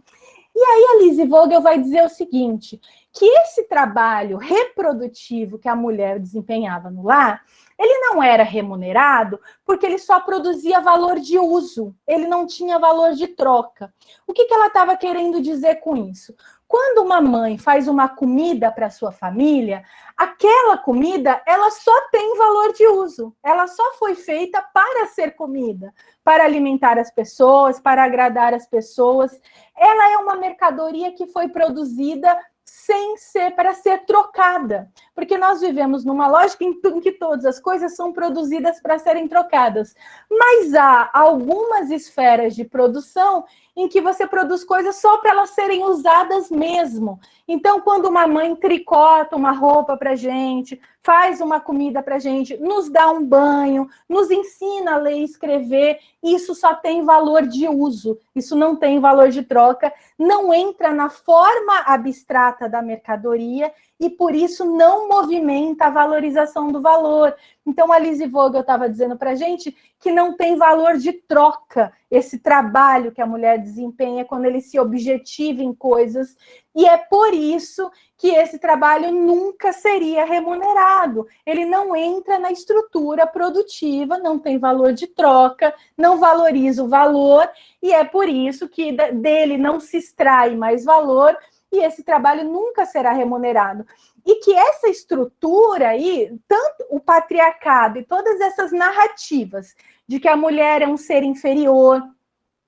E aí a Lise Vogel vai dizer o seguinte, que esse trabalho reprodutivo que a mulher desempenhava no lar, ele não era remunerado porque ele só produzia valor de uso, ele não tinha valor de troca. O que, que ela estava querendo dizer com isso? Quando uma mãe faz uma comida para sua família, aquela comida ela só tem valor de uso. Ela só foi feita para ser comida, para alimentar as pessoas, para agradar as pessoas. Ela é uma mercadoria que foi produzida sem ser para ser trocada, porque nós vivemos numa lógica em que todas as coisas são produzidas para serem trocadas, mas há algumas esferas de produção em que você produz coisas só para elas serem usadas mesmo. Então, quando uma mãe tricota uma roupa para gente, faz uma comida para gente, nos dá um banho, nos ensina a ler e escrever, isso só tem valor de uso, isso não tem valor de troca, não entra na forma abstrata da mercadoria e por isso não movimenta a valorização do valor. Então, a Lise Vogel estava dizendo para a gente que não tem valor de troca esse trabalho que a mulher desempenha quando ele se objetiva em coisas, e é por isso que esse trabalho nunca seria remunerado. Ele não entra na estrutura produtiva, não tem valor de troca, não valoriza o valor, e é por isso que dele não se extrai mais valor, e esse trabalho nunca será remunerado. E que essa estrutura aí, tanto o patriarcado e todas essas narrativas de que a mulher é um ser inferior,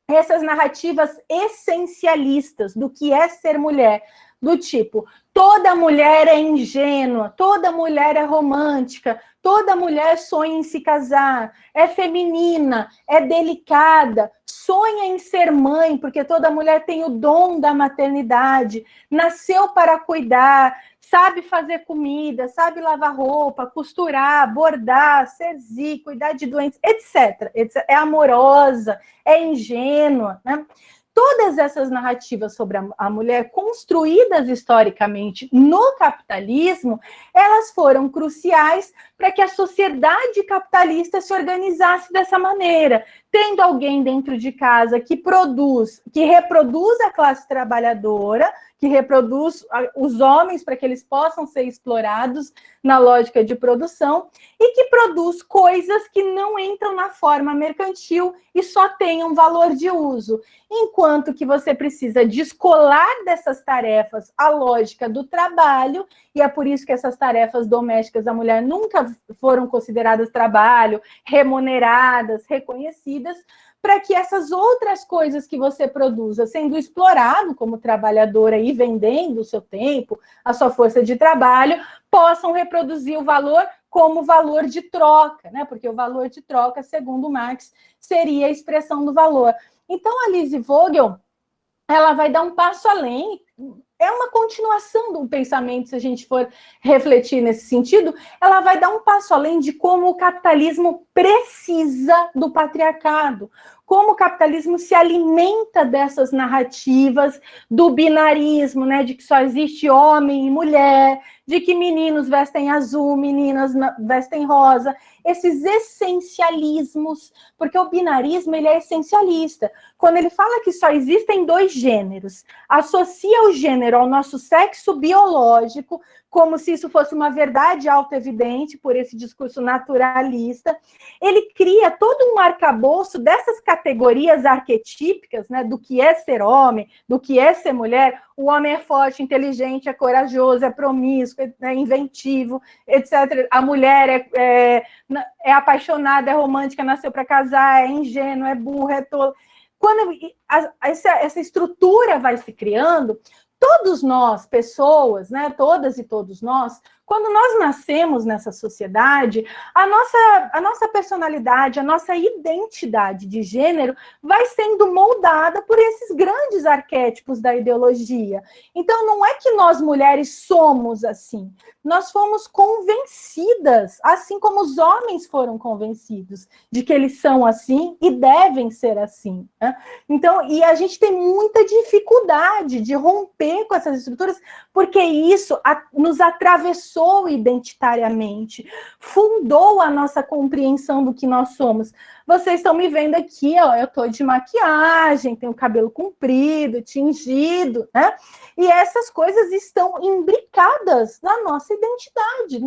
essas narrativas essencialistas do que é ser mulher, do tipo, toda mulher é ingênua, toda mulher é romântica, toda mulher sonha em se casar, é feminina, é delicada, sonha em ser mãe, porque toda mulher tem o dom da maternidade, nasceu para cuidar, sabe fazer comida, sabe lavar roupa, costurar, bordar, serzir, cuidar de doentes, etc. É amorosa, é ingênua, né? Todas essas narrativas sobre a mulher construídas historicamente no capitalismo, elas foram cruciais para que a sociedade capitalista se organizasse dessa maneira, tendo alguém dentro de casa que produz, que reproduz a classe trabalhadora, que reproduz os homens para que eles possam ser explorados na lógica de produção e que produz coisas que não entram na forma mercantil e só têm um valor de uso. Enquanto que você precisa descolar dessas tarefas a lógica do trabalho, e é por isso que essas tarefas domésticas da mulher nunca foram consideradas trabalho, remuneradas, reconhecidas, para que essas outras coisas que você produza, sendo explorado como trabalhadora e vendendo o seu tempo, a sua força de trabalho, possam reproduzir o valor como valor de troca, né? Porque o valor de troca, segundo Marx, seria a expressão do valor. Então, a Lise Vogel, ela vai dar um passo além é uma continuação do pensamento, se a gente for refletir nesse sentido, ela vai dar um passo além de como o capitalismo precisa do patriarcado, como o capitalismo se alimenta dessas narrativas do binarismo, né, de que só existe homem e mulher, de que meninos vestem azul, meninas vestem rosa, esses essencialismos, porque o binarismo ele é essencialista. Quando ele fala que só existem dois gêneros, associa o gênero ao nosso sexo biológico, como se isso fosse uma verdade auto-evidente por esse discurso naturalista. Ele cria todo um arcabouço dessas categorias arquetípicas, né, do que é ser homem, do que é ser mulher. O homem é forte, inteligente, é corajoso, é promíscuo, é inventivo, etc. A mulher é, é, é apaixonada, é romântica, nasceu para casar, é ingênua, é burra, é tola. Quando essa, essa estrutura vai se criando, todos nós, pessoas, né, todas e todos nós, quando nós nascemos nessa sociedade, a nossa, a nossa personalidade, a nossa identidade de gênero vai sendo moldada por esses grandes arquétipos da ideologia. Então, não é que nós mulheres somos assim, nós fomos convencidas, assim como os homens foram convencidos de que eles são assim e devem ser assim. Né? Então, e a gente tem muita dificuldade de romper com essas estruturas, porque isso nos atravessou identitariamente, fundou a nossa compreensão do que nós somos. Vocês estão me vendo aqui, ó, eu estou de maquiagem, tenho cabelo comprido, tingido, né? E essas coisas estão imbricadas na nossa identidade,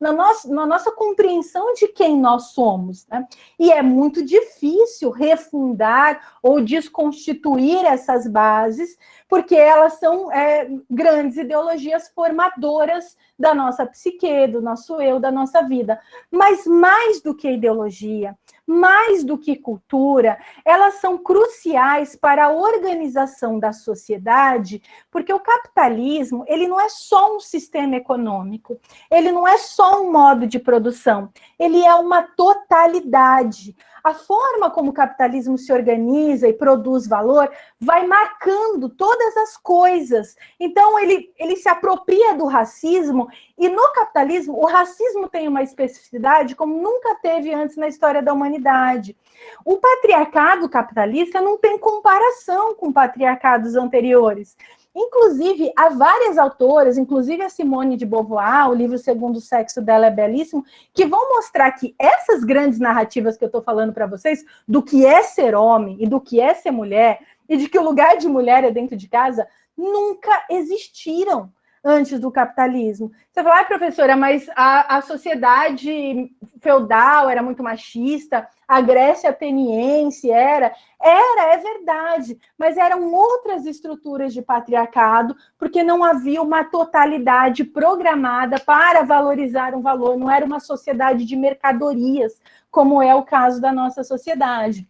na nossa, na nossa compreensão de quem nós somos. Né? E é muito difícil refundar ou desconstituir essas bases, porque elas são é, grandes ideologias formadoras da nossa psique, do nosso eu, da nossa vida. Mas mais do que ideologia, mais do que cultura, elas são cruciais para a organização da sociedade, porque o capitalismo, ele não é só um sistema econômico, ele não é só um modo de produção, ele é uma totalidade. A forma como o capitalismo se organiza e produz valor vai marcando todas as coisas. Então, ele, ele se apropria do racismo, e no capitalismo, o racismo tem uma especificidade como nunca teve antes na história da humanidade. O patriarcado capitalista não tem comparação com patriarcados anteriores. Inclusive, há várias autoras, inclusive a Simone de Beauvoir, o livro Segundo o Sexo dela é belíssimo, que vão mostrar que essas grandes narrativas que eu estou falando para vocês, do que é ser homem e do que é ser mulher, e de que o lugar de mulher é dentro de casa, nunca existiram antes do capitalismo. Você fala, ah, professora, mas a, a sociedade feudal era muito machista, a Grécia ateniense era. Era, é verdade, mas eram outras estruturas de patriarcado, porque não havia uma totalidade programada para valorizar um valor, não era uma sociedade de mercadorias, como é o caso da nossa sociedade.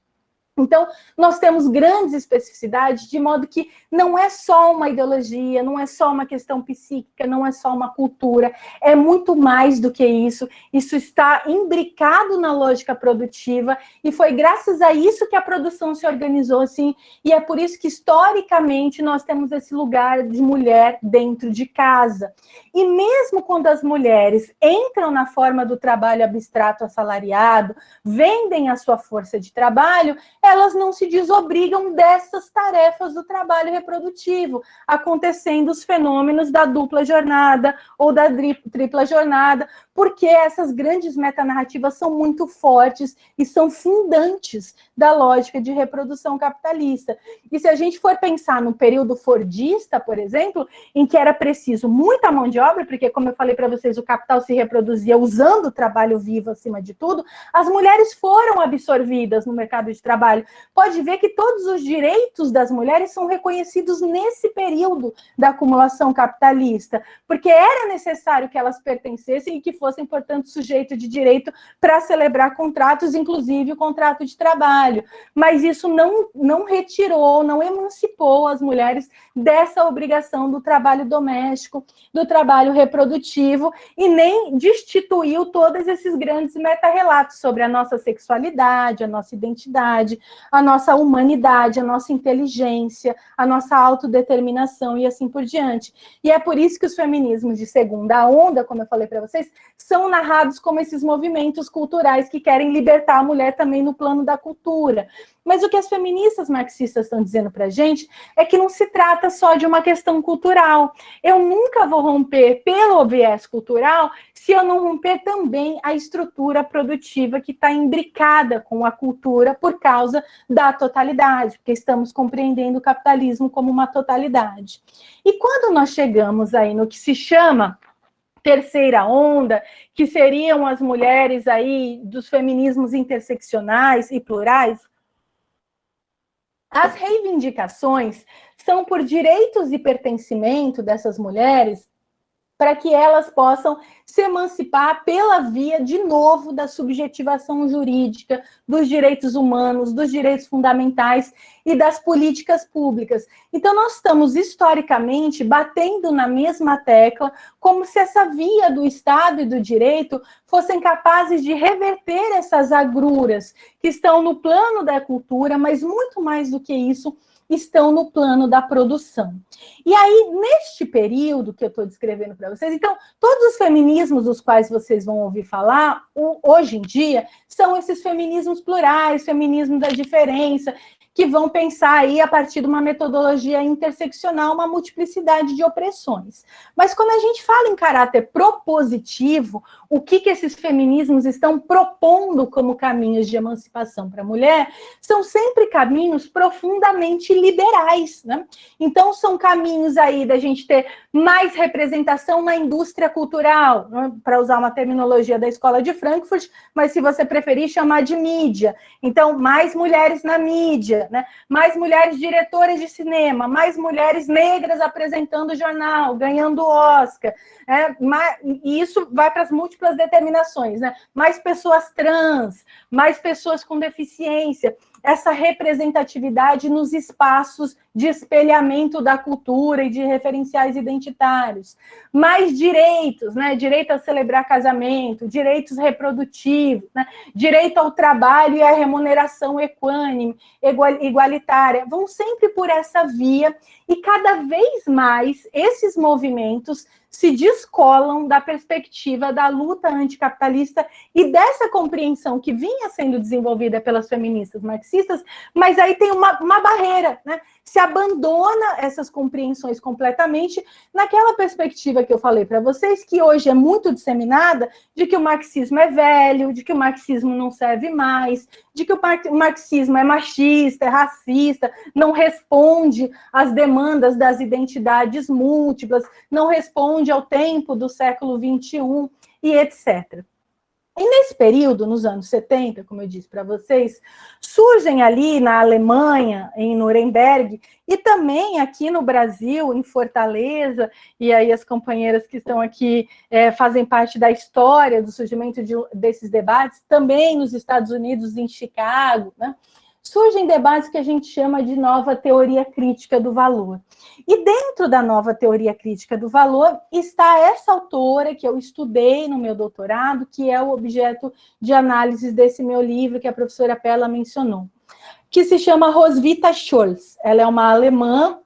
Então, nós temos grandes especificidades, de modo que não é só uma ideologia, não é só uma questão psíquica, não é só uma cultura, é muito mais do que isso. Isso está imbricado na lógica produtiva e foi graças a isso que a produção se organizou assim, e é por isso que historicamente nós temos esse lugar de mulher dentro de casa. E mesmo quando as mulheres entram na forma do trabalho abstrato assalariado, vendem a sua força de trabalho, elas não se desobrigam dessas tarefas do trabalho reprodutivo, acontecendo os fenômenos da dupla jornada ou da tripla jornada, porque essas grandes metanarrativas são muito fortes e são fundantes da lógica de reprodução capitalista. E se a gente for pensar no período fordista, por exemplo, em que era preciso muita mão de obra, porque, como eu falei para vocês, o capital se reproduzia usando o trabalho vivo acima de tudo, as mulheres foram absorvidas no mercado de trabalho. Pode ver que todos os direitos das mulheres são reconhecidos nesse período da acumulação capitalista, porque era necessário que elas pertencessem e que fossem portanto, sujeito de direito para celebrar contratos, inclusive o contrato de trabalho. Mas isso não, não retirou, não emancipou as mulheres dessa obrigação do trabalho doméstico, do trabalho reprodutivo, e nem destituiu todos esses grandes meta-relatos sobre a nossa sexualidade, a nossa identidade, a nossa humanidade, a nossa inteligência, a nossa autodeterminação e assim por diante. E é por isso que os feminismos de segunda onda, como eu falei para vocês, são narrados como esses movimentos culturais que querem libertar a mulher também no plano da cultura. Mas o que as feministas marxistas estão dizendo para a gente é que não se trata só de uma questão cultural. Eu nunca vou romper pelo viés cultural se eu não romper também a estrutura produtiva que está imbricada com a cultura por causa da totalidade, porque estamos compreendendo o capitalismo como uma totalidade. E quando nós chegamos aí no que se chama terceira onda, que seriam as mulheres aí dos feminismos interseccionais e plurais, as reivindicações são por direitos e pertencimento dessas mulheres para que elas possam se emancipar pela via, de novo, da subjetivação jurídica, dos direitos humanos, dos direitos fundamentais e das políticas públicas. Então, nós estamos, historicamente, batendo na mesma tecla, como se essa via do Estado e do direito fossem capazes de reverter essas agruras que estão no plano da cultura, mas muito mais do que isso, estão no plano da produção. E aí, neste período que eu estou descrevendo para vocês, então, todos os feminismos dos quais vocês vão ouvir falar, hoje em dia, são esses feminismos plurais, feminismo da diferença, que vão pensar aí, a partir de uma metodologia interseccional, uma multiplicidade de opressões. Mas quando a gente fala em caráter propositivo, o que, que esses feminismos estão propondo como caminhos de emancipação para a mulher, são sempre caminhos profundamente liberais. Né? Então, são caminhos aí da gente ter mais representação na indústria cultural, né? para usar uma terminologia da Escola de Frankfurt, mas se você preferir chamar de mídia. Então, mais mulheres na mídia, né? mais mulheres diretoras de cinema, mais mulheres negras apresentando jornal, ganhando Oscar. É, mais, e isso vai para as múltiplas determinações, né? mais pessoas trans, mais pessoas com deficiência essa representatividade nos espaços de espelhamento da cultura e de referenciais identitários. Mais direitos, né? direito a celebrar casamento, direitos reprodutivos, né? direito ao trabalho e à remuneração equânime, igualitária, vão sempre por essa via, e cada vez mais esses movimentos se descolam da perspectiva da luta anticapitalista e dessa compreensão que vinha sendo desenvolvida pelas feministas marxistas, mas aí tem uma, uma barreira, né? Se abandona essas compreensões completamente naquela perspectiva que eu falei para vocês, que hoje é muito disseminada, de que o marxismo é velho, de que o marxismo não serve mais, de que o marxismo é machista, é racista, não responde às demandas das identidades múltiplas, não responde ao tempo do século XXI e etc. E nesse período, nos anos 70, como eu disse para vocês, surgem ali na Alemanha, em Nuremberg, e também aqui no Brasil, em Fortaleza, e aí as companheiras que estão aqui é, fazem parte da história do surgimento de, desses debates, também nos Estados Unidos, em Chicago, né? Surgem debates que a gente chama de nova teoria crítica do valor. E dentro da nova teoria crítica do valor está essa autora que eu estudei no meu doutorado, que é o objeto de análise desse meu livro que a professora Pella mencionou, que se chama Roswitha Scholz. Ela é uma alemã,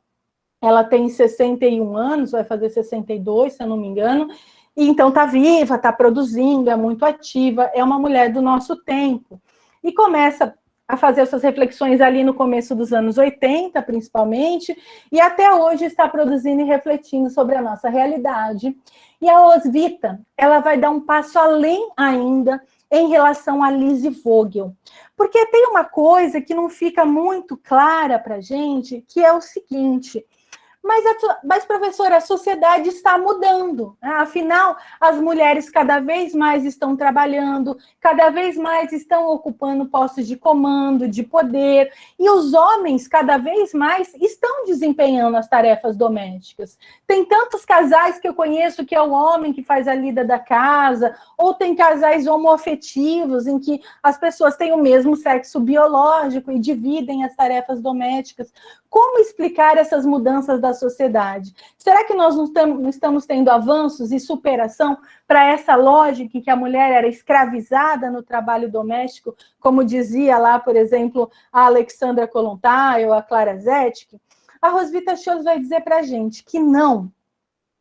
ela tem 61 anos, vai fazer 62, se eu não me engano, e então está viva, está produzindo, é muito ativa, é uma mulher do nosso tempo. E começa a fazer essas reflexões ali no começo dos anos 80, principalmente, e até hoje está produzindo e refletindo sobre a nossa realidade. E a Osvita, ela vai dar um passo além ainda em relação a Lise Vogel. Porque tem uma coisa que não fica muito clara para a gente, que é o seguinte, mas, a, mas, professora, a sociedade está mudando. Né? Afinal, as mulheres cada vez mais estão trabalhando, cada vez mais estão ocupando postos de comando, de poder, e os homens cada vez mais estão desempenhando as tarefas domésticas. Tem tantos casais que eu conheço que é o homem que faz a lida da casa, ou tem casais homoafetivos em que as pessoas têm o mesmo sexo biológico e dividem as tarefas domésticas. Como explicar essas mudanças da da sociedade. Será que nós não estamos tendo avanços e superação para essa lógica que a mulher era escravizada no trabalho doméstico, como dizia lá, por exemplo, a Alexandra Kolontai ou a Clara Zetkin? A Rosvita Scholz vai dizer para a gente que não,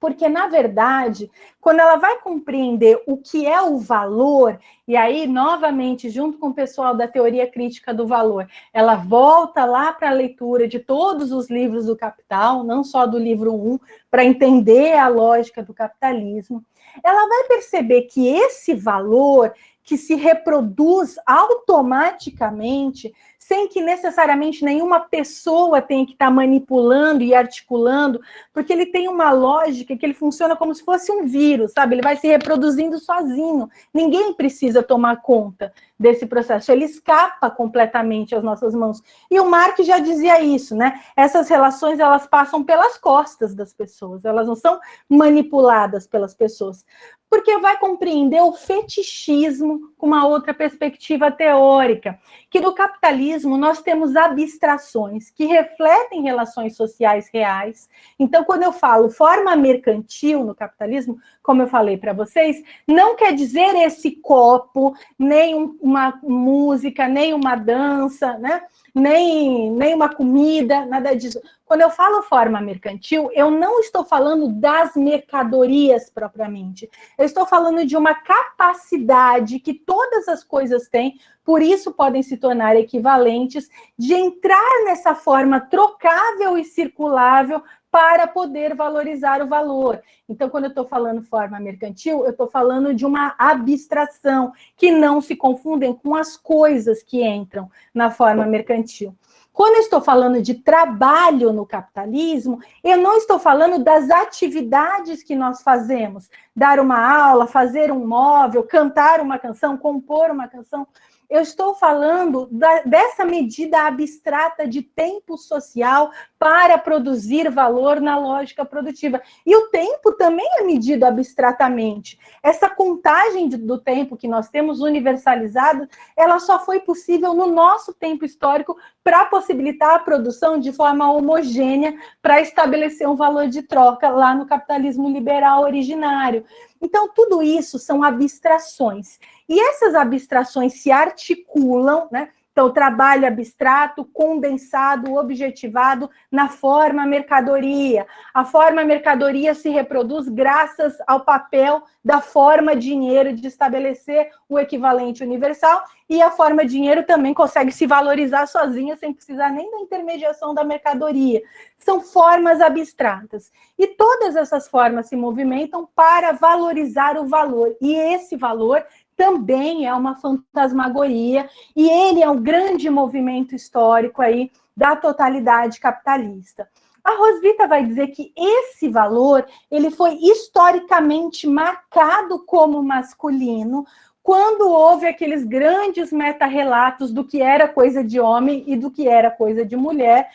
porque, na verdade, quando ela vai compreender o que é o valor, e aí, novamente, junto com o pessoal da teoria crítica do valor, ela volta lá para a leitura de todos os livros do Capital, não só do livro 1, para entender a lógica do capitalismo, ela vai perceber que esse valor que se reproduz automaticamente sem que necessariamente nenhuma pessoa tenha que estar tá manipulando e articulando, porque ele tem uma lógica que ele funciona como se fosse um vírus, sabe? Ele vai se reproduzindo sozinho. Ninguém precisa tomar conta desse processo, ele escapa completamente às nossas mãos. E o Mark já dizia isso, né? Essas relações, elas passam pelas costas das pessoas, elas não são manipuladas pelas pessoas porque vai compreender o fetichismo com uma outra perspectiva teórica, que no capitalismo nós temos abstrações que refletem relações sociais reais. Então, quando eu falo forma mercantil no capitalismo, como eu falei para vocês, não quer dizer esse copo, nem uma música, nem uma dança, né? Nem, nem uma comida, nada disso. Quando eu falo forma mercantil, eu não estou falando das mercadorias propriamente. Eu estou falando de uma capacidade que todas as coisas têm, por isso podem se tornar equivalentes, de entrar nessa forma trocável e circulável para poder valorizar o valor. Então, quando eu estou falando forma mercantil, eu estou falando de uma abstração, que não se confundem com as coisas que entram na forma mercantil. Quando eu estou falando de trabalho no capitalismo, eu não estou falando das atividades que nós fazemos, dar uma aula, fazer um móvel, cantar uma canção, compor uma canção eu estou falando da, dessa medida abstrata de tempo social para produzir valor na lógica produtiva. E o tempo também é medido abstratamente. Essa contagem de, do tempo que nós temos universalizado, ela só foi possível no nosso tempo histórico para possibilitar a produção de forma homogênea para estabelecer um valor de troca lá no capitalismo liberal originário. Então, tudo isso são abstrações. E essas abstrações se articulam, né? Então, trabalho abstrato, condensado, objetivado na forma mercadoria. A forma mercadoria se reproduz graças ao papel da forma dinheiro de estabelecer o equivalente universal e a forma dinheiro também consegue se valorizar sozinha sem precisar nem da intermediação da mercadoria. São formas abstratas. E todas essas formas se movimentam para valorizar o valor. E esse valor também é uma fantasmagoria, e ele é um grande movimento histórico aí da totalidade capitalista. A Rosvita vai dizer que esse valor ele foi historicamente marcado como masculino quando houve aqueles grandes meta-relatos do que era coisa de homem e do que era coisa de mulher,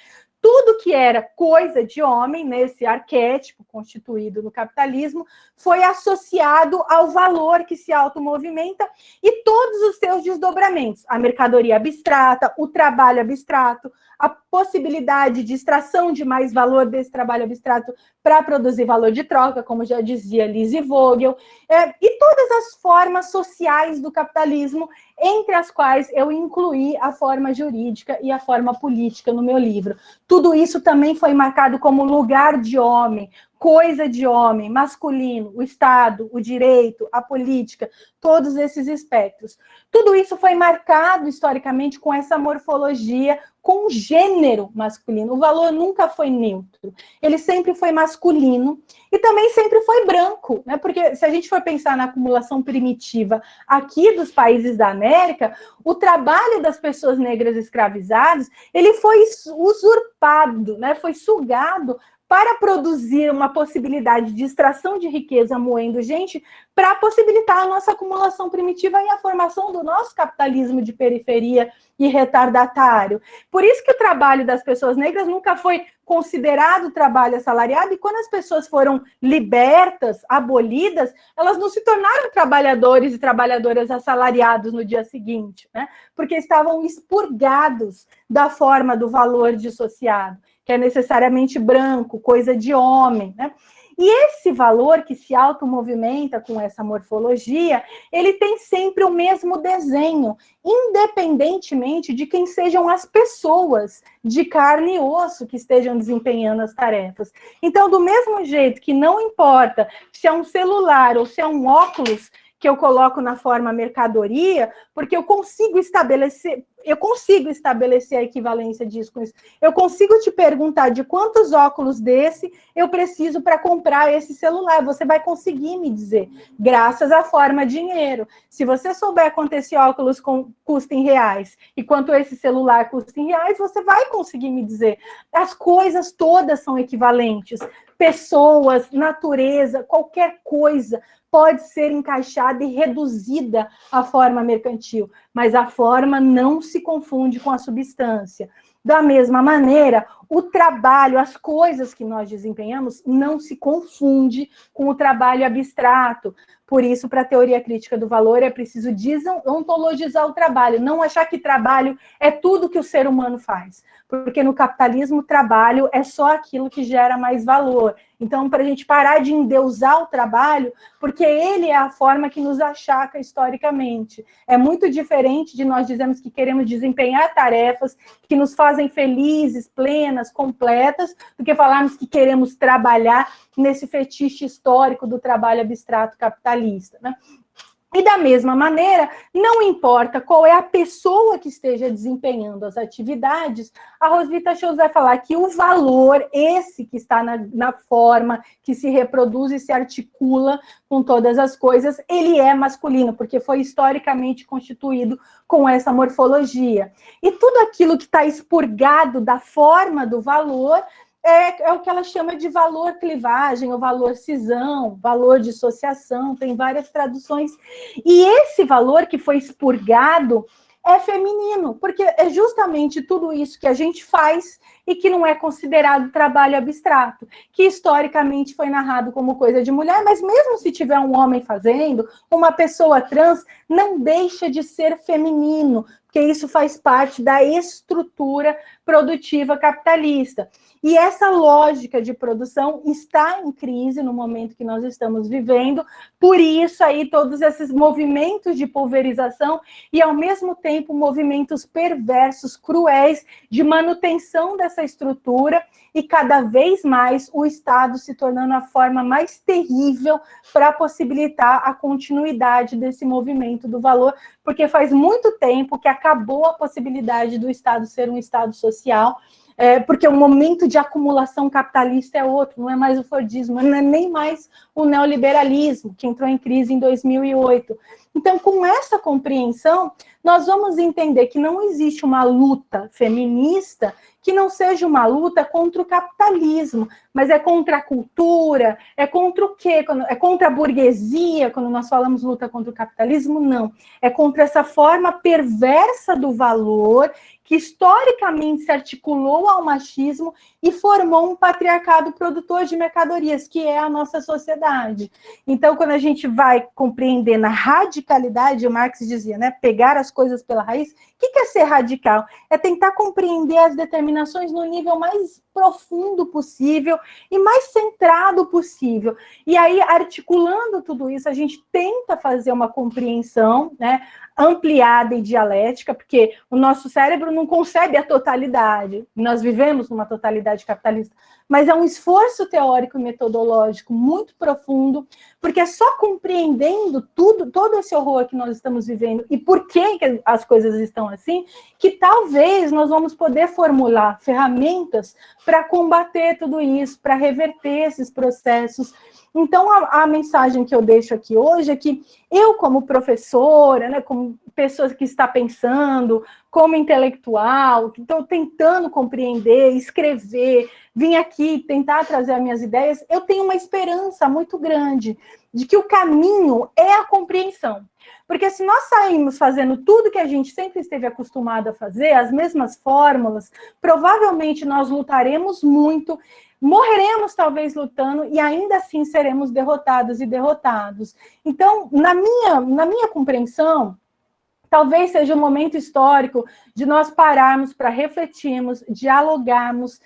tudo que era coisa de homem, nesse arquétipo constituído no capitalismo, foi associado ao valor que se automovimenta e todos os seus desdobramentos. A mercadoria abstrata, o trabalho abstrato, a possibilidade de extração de mais valor desse trabalho abstrato para produzir valor de troca, como já dizia Lizzie Vogel, é, e todas as formas sociais do capitalismo, entre as quais eu incluí a forma jurídica e a forma política no meu livro. Tudo isso também foi marcado como lugar de homem, coisa de homem, masculino, o Estado, o direito, a política, todos esses espectros. Tudo isso foi marcado historicamente com essa morfologia, com gênero masculino. O valor nunca foi neutro, ele sempre foi masculino e também sempre foi branco, né? Porque se a gente for pensar na acumulação primitiva aqui dos países da América, o trabalho das pessoas negras escravizadas, ele foi usurpado, né? Foi sugado para produzir uma possibilidade de extração de riqueza moendo gente, para possibilitar a nossa acumulação primitiva e a formação do nosso capitalismo de periferia e retardatário. Por isso que o trabalho das pessoas negras nunca foi considerado trabalho assalariado, e quando as pessoas foram libertas, abolidas, elas não se tornaram trabalhadores e trabalhadoras assalariados no dia seguinte, né? porque estavam expurgados da forma do valor dissociado. Que é necessariamente branco, coisa de homem, né? E esse valor que se automovimenta com essa morfologia, ele tem sempre o mesmo desenho, independentemente de quem sejam as pessoas de carne e osso que estejam desempenhando as tarefas. Então, do mesmo jeito que não importa se é um celular ou se é um óculos, que eu coloco na forma mercadoria, porque eu consigo estabelecer, eu consigo estabelecer a equivalência disso com isso. Eu consigo te perguntar de quantos óculos desse eu preciso para comprar esse celular. Você vai conseguir me dizer, graças à forma dinheiro. Se você souber quanto esse óculos com, custa em reais e quanto esse celular custa em reais, você vai conseguir me dizer. As coisas todas são equivalentes. Pessoas, natureza, qualquer coisa pode ser encaixada e reduzida à forma mercantil, mas a forma não se confunde com a substância. Da mesma maneira, o trabalho, as coisas que nós desempenhamos, não se confunde com o trabalho abstrato. Por isso, para a teoria crítica do valor, é preciso desontologizar o trabalho, não achar que trabalho é tudo que o ser humano faz. Porque no capitalismo, trabalho é só aquilo que gera mais valor. Então, para a gente parar de endeusar o trabalho, porque ele é a forma que nos achaca historicamente. É muito diferente de nós dizermos que queremos desempenhar tarefas que nos fazem felizes, completas, do que falarmos que queremos trabalhar nesse fetiche histórico do trabalho abstrato capitalista. Né? E da mesma maneira, não importa qual é a pessoa que esteja desempenhando as atividades, a Rosvita Shows vai falar que o valor, esse que está na, na, forma, que se reproduz e se articula com todas as coisas, ele é masculino, porque foi historicamente constituído com essa morfologia. E tudo aquilo que está expurgado da forma do valor é, é o que ela chama de valor clivagem, ou valor cisão, valor dissociação, tem várias traduções. E esse valor que foi expurgado é feminino, porque é justamente tudo isso que a gente faz e que não é considerado trabalho abstrato, que historicamente foi narrado como coisa de mulher, mas mesmo se tiver um homem fazendo, uma pessoa trans não deixa de ser feminino, porque isso faz parte da estrutura produtiva capitalista. E essa lógica de produção está em crise no momento que nós estamos vivendo, por isso aí todos esses movimentos de pulverização e, ao mesmo tempo, movimentos perversos, cruéis, de manutenção dessa estrutura e cada vez mais o Estado se tornando a forma mais terrível para possibilitar a continuidade desse movimento do valor, porque faz muito tempo que acabou a possibilidade do Estado ser um Estado social, é, porque o momento de acumulação capitalista é outro, não é mais o Fordismo, não é nem mais o neoliberalismo, que entrou em crise em 2008. Então, com essa compreensão, nós vamos entender que não existe uma luta feminista que não seja uma luta contra o capitalismo, mas é contra a cultura, é contra o quê? É contra a burguesia, quando nós falamos luta contra o capitalismo? Não. É contra essa forma perversa do valor que historicamente se articulou ao machismo e formou um patriarcado produtor de mercadorias, que é a nossa sociedade. Então, quando a gente vai compreender na radicalidade, o Marx dizia, né, pegar as coisas pela raiz, o que é ser radical? É tentar compreender as determinações no nível mais profundo possível e mais centrado possível. E aí, articulando tudo isso, a gente tenta fazer uma compreensão, né, ampliada e dialética, porque o nosso cérebro não concebe a totalidade. Nós vivemos numa totalidade capitalista, mas é um esforço teórico e metodológico muito profundo, porque é só compreendendo tudo, todo esse horror que nós estamos vivendo e por que, as coisas estão assim, que talvez nós vamos poder formular ferramentas para combater tudo isso, para reverter esses processos então, a, a, mensagem que eu deixo aqui hoje é que eu, como professora, né, como pessoa que está pensando, como intelectual, que estou tentando compreender, escrever, vim aqui tentar trazer as minhas ideias, eu tenho uma esperança muito grande de que o caminho é a compreensão. Porque se nós saímos fazendo tudo que a gente sempre esteve acostumado a fazer, as mesmas fórmulas, provavelmente nós lutaremos muito morreremos talvez lutando e ainda assim seremos derrotados e derrotados. Então, na minha, na minha compreensão, talvez seja um momento histórico de nós pararmos para refletirmos, dialogarmos,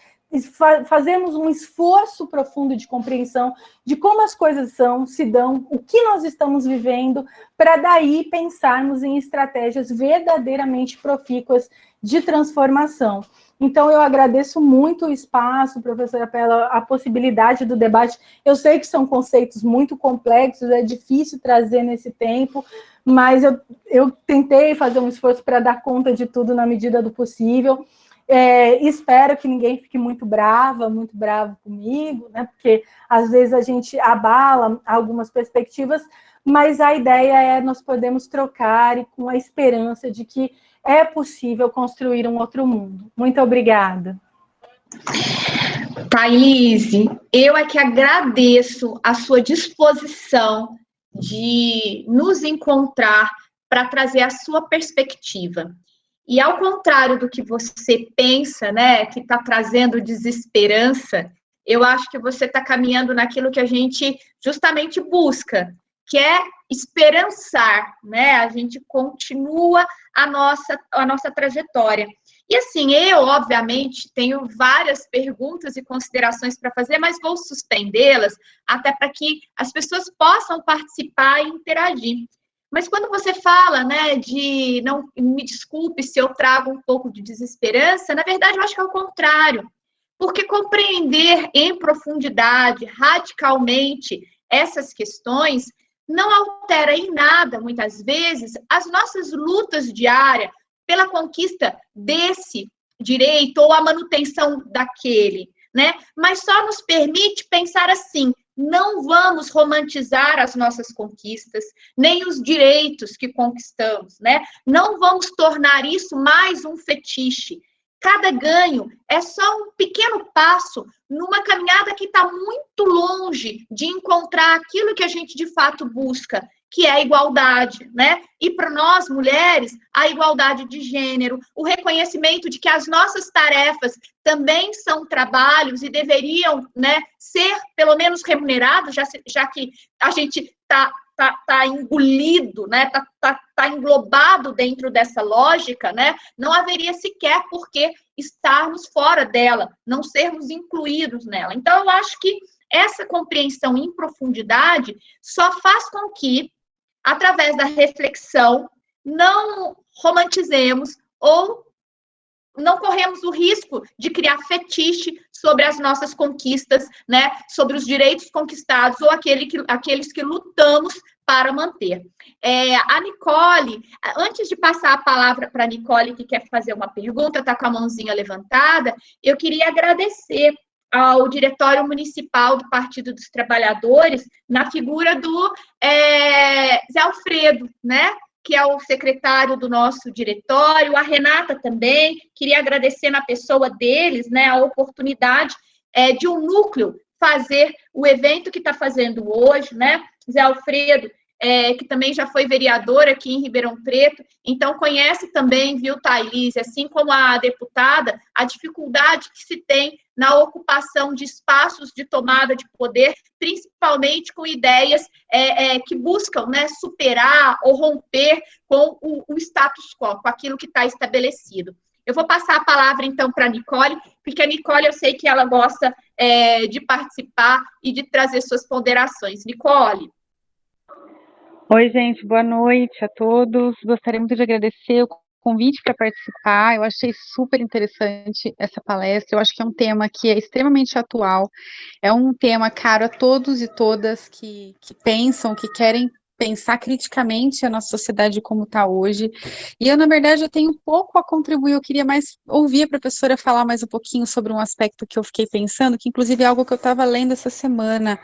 fazermos um esforço profundo de compreensão de como as coisas são, se dão, o que nós estamos vivendo, para daí pensarmos em estratégias verdadeiramente profícuas de transformação. Então, eu agradeço muito o espaço, professora, pela a possibilidade do debate. Eu sei que são conceitos muito complexos, é difícil trazer nesse tempo, mas eu, eu tentei fazer um esforço para dar conta de tudo na medida do possível. É, espero que ninguém fique muito brava, muito bravo comigo, né? Porque às vezes a gente abala algumas perspectivas, mas a ideia é nós podemos trocar e com a esperança de que é possível construir um outro mundo. Muito obrigada. Thaís, eu é que agradeço a sua disposição de nos encontrar para trazer a sua perspectiva. E ao contrário do que você pensa, né, que está trazendo desesperança, eu acho que você está caminhando naquilo que a gente justamente busca, que é esperançar, né? A gente continua a nossa, a nossa trajetória. E assim, eu, obviamente, tenho várias perguntas e considerações para fazer, mas vou suspendê-las até para que as pessoas possam participar e interagir. Mas quando você fala, né, de não me desculpe se eu trago um pouco de desesperança, na verdade eu acho que é o contrário. Porque compreender em profundidade, radicalmente, essas questões não altera em nada, muitas vezes, as nossas lutas diárias pela conquista desse direito ou a manutenção daquele, né? Mas só nos permite pensar assim: não vamos romantizar as nossas conquistas, nem os direitos que conquistamos, né? Não vamos tornar isso mais um fetiche. Cada ganho é só um pequeno passo numa caminhada que está muito longe de encontrar aquilo que a gente de fato busca, que é a igualdade, né? E para nós, mulheres, a igualdade de gênero, o reconhecimento de que as nossas tarefas também são trabalhos e deveriam, né, ser pelo menos remunerados, já, já que a gente está tá, tá engolido, né, tá, tá, tá englobado dentro dessa lógica, né, não haveria sequer por que estarmos fora dela, não sermos incluídos nela. Então, eu acho que essa compreensão em profundidade só faz com que através da reflexão, não romantizemos ou não corremos o risco de criar fetiche sobre as nossas conquistas, né, sobre os direitos conquistados ou aquele que, aqueles que lutamos para manter. É, a Nicole, antes de passar a palavra para a Nicole, que quer fazer uma pergunta, está com a mãozinha levantada, eu queria agradecer ao Diretório Municipal do Partido dos Trabalhadores, na figura do é, Zé Alfredo, né? que é o secretário do nosso diretório, a Renata também, queria agradecer na pessoa deles, né, a oportunidade é, de um núcleo fazer o evento que está fazendo hoje, né, Zé Alfredo, é, que também já foi vereador aqui em Ribeirão Preto, então conhece também, viu, Thaís, assim como a deputada, a dificuldade que se tem na ocupação de espaços de tomada de poder, principalmente com ideias é, é, que buscam né, superar ou romper com o, o status quo, com aquilo que está estabelecido. Eu vou passar a palavra, então, para a Nicole, porque a Nicole, eu sei que ela gosta é, de participar e de trazer suas ponderações. Nicole. Oi, gente, boa noite a todos. Gostaria muito de agradecer o convite para participar. Eu achei super interessante essa palestra. Eu acho que é um tema que é extremamente atual. É um tema caro a todos e todas que, que pensam, que querem pensar criticamente a nossa sociedade como está hoje. E eu, na verdade, eu tenho pouco a contribuir, eu queria mais ouvir a professora falar mais um pouquinho sobre um aspecto que eu fiquei pensando, que inclusive é algo que eu estava lendo essa semana,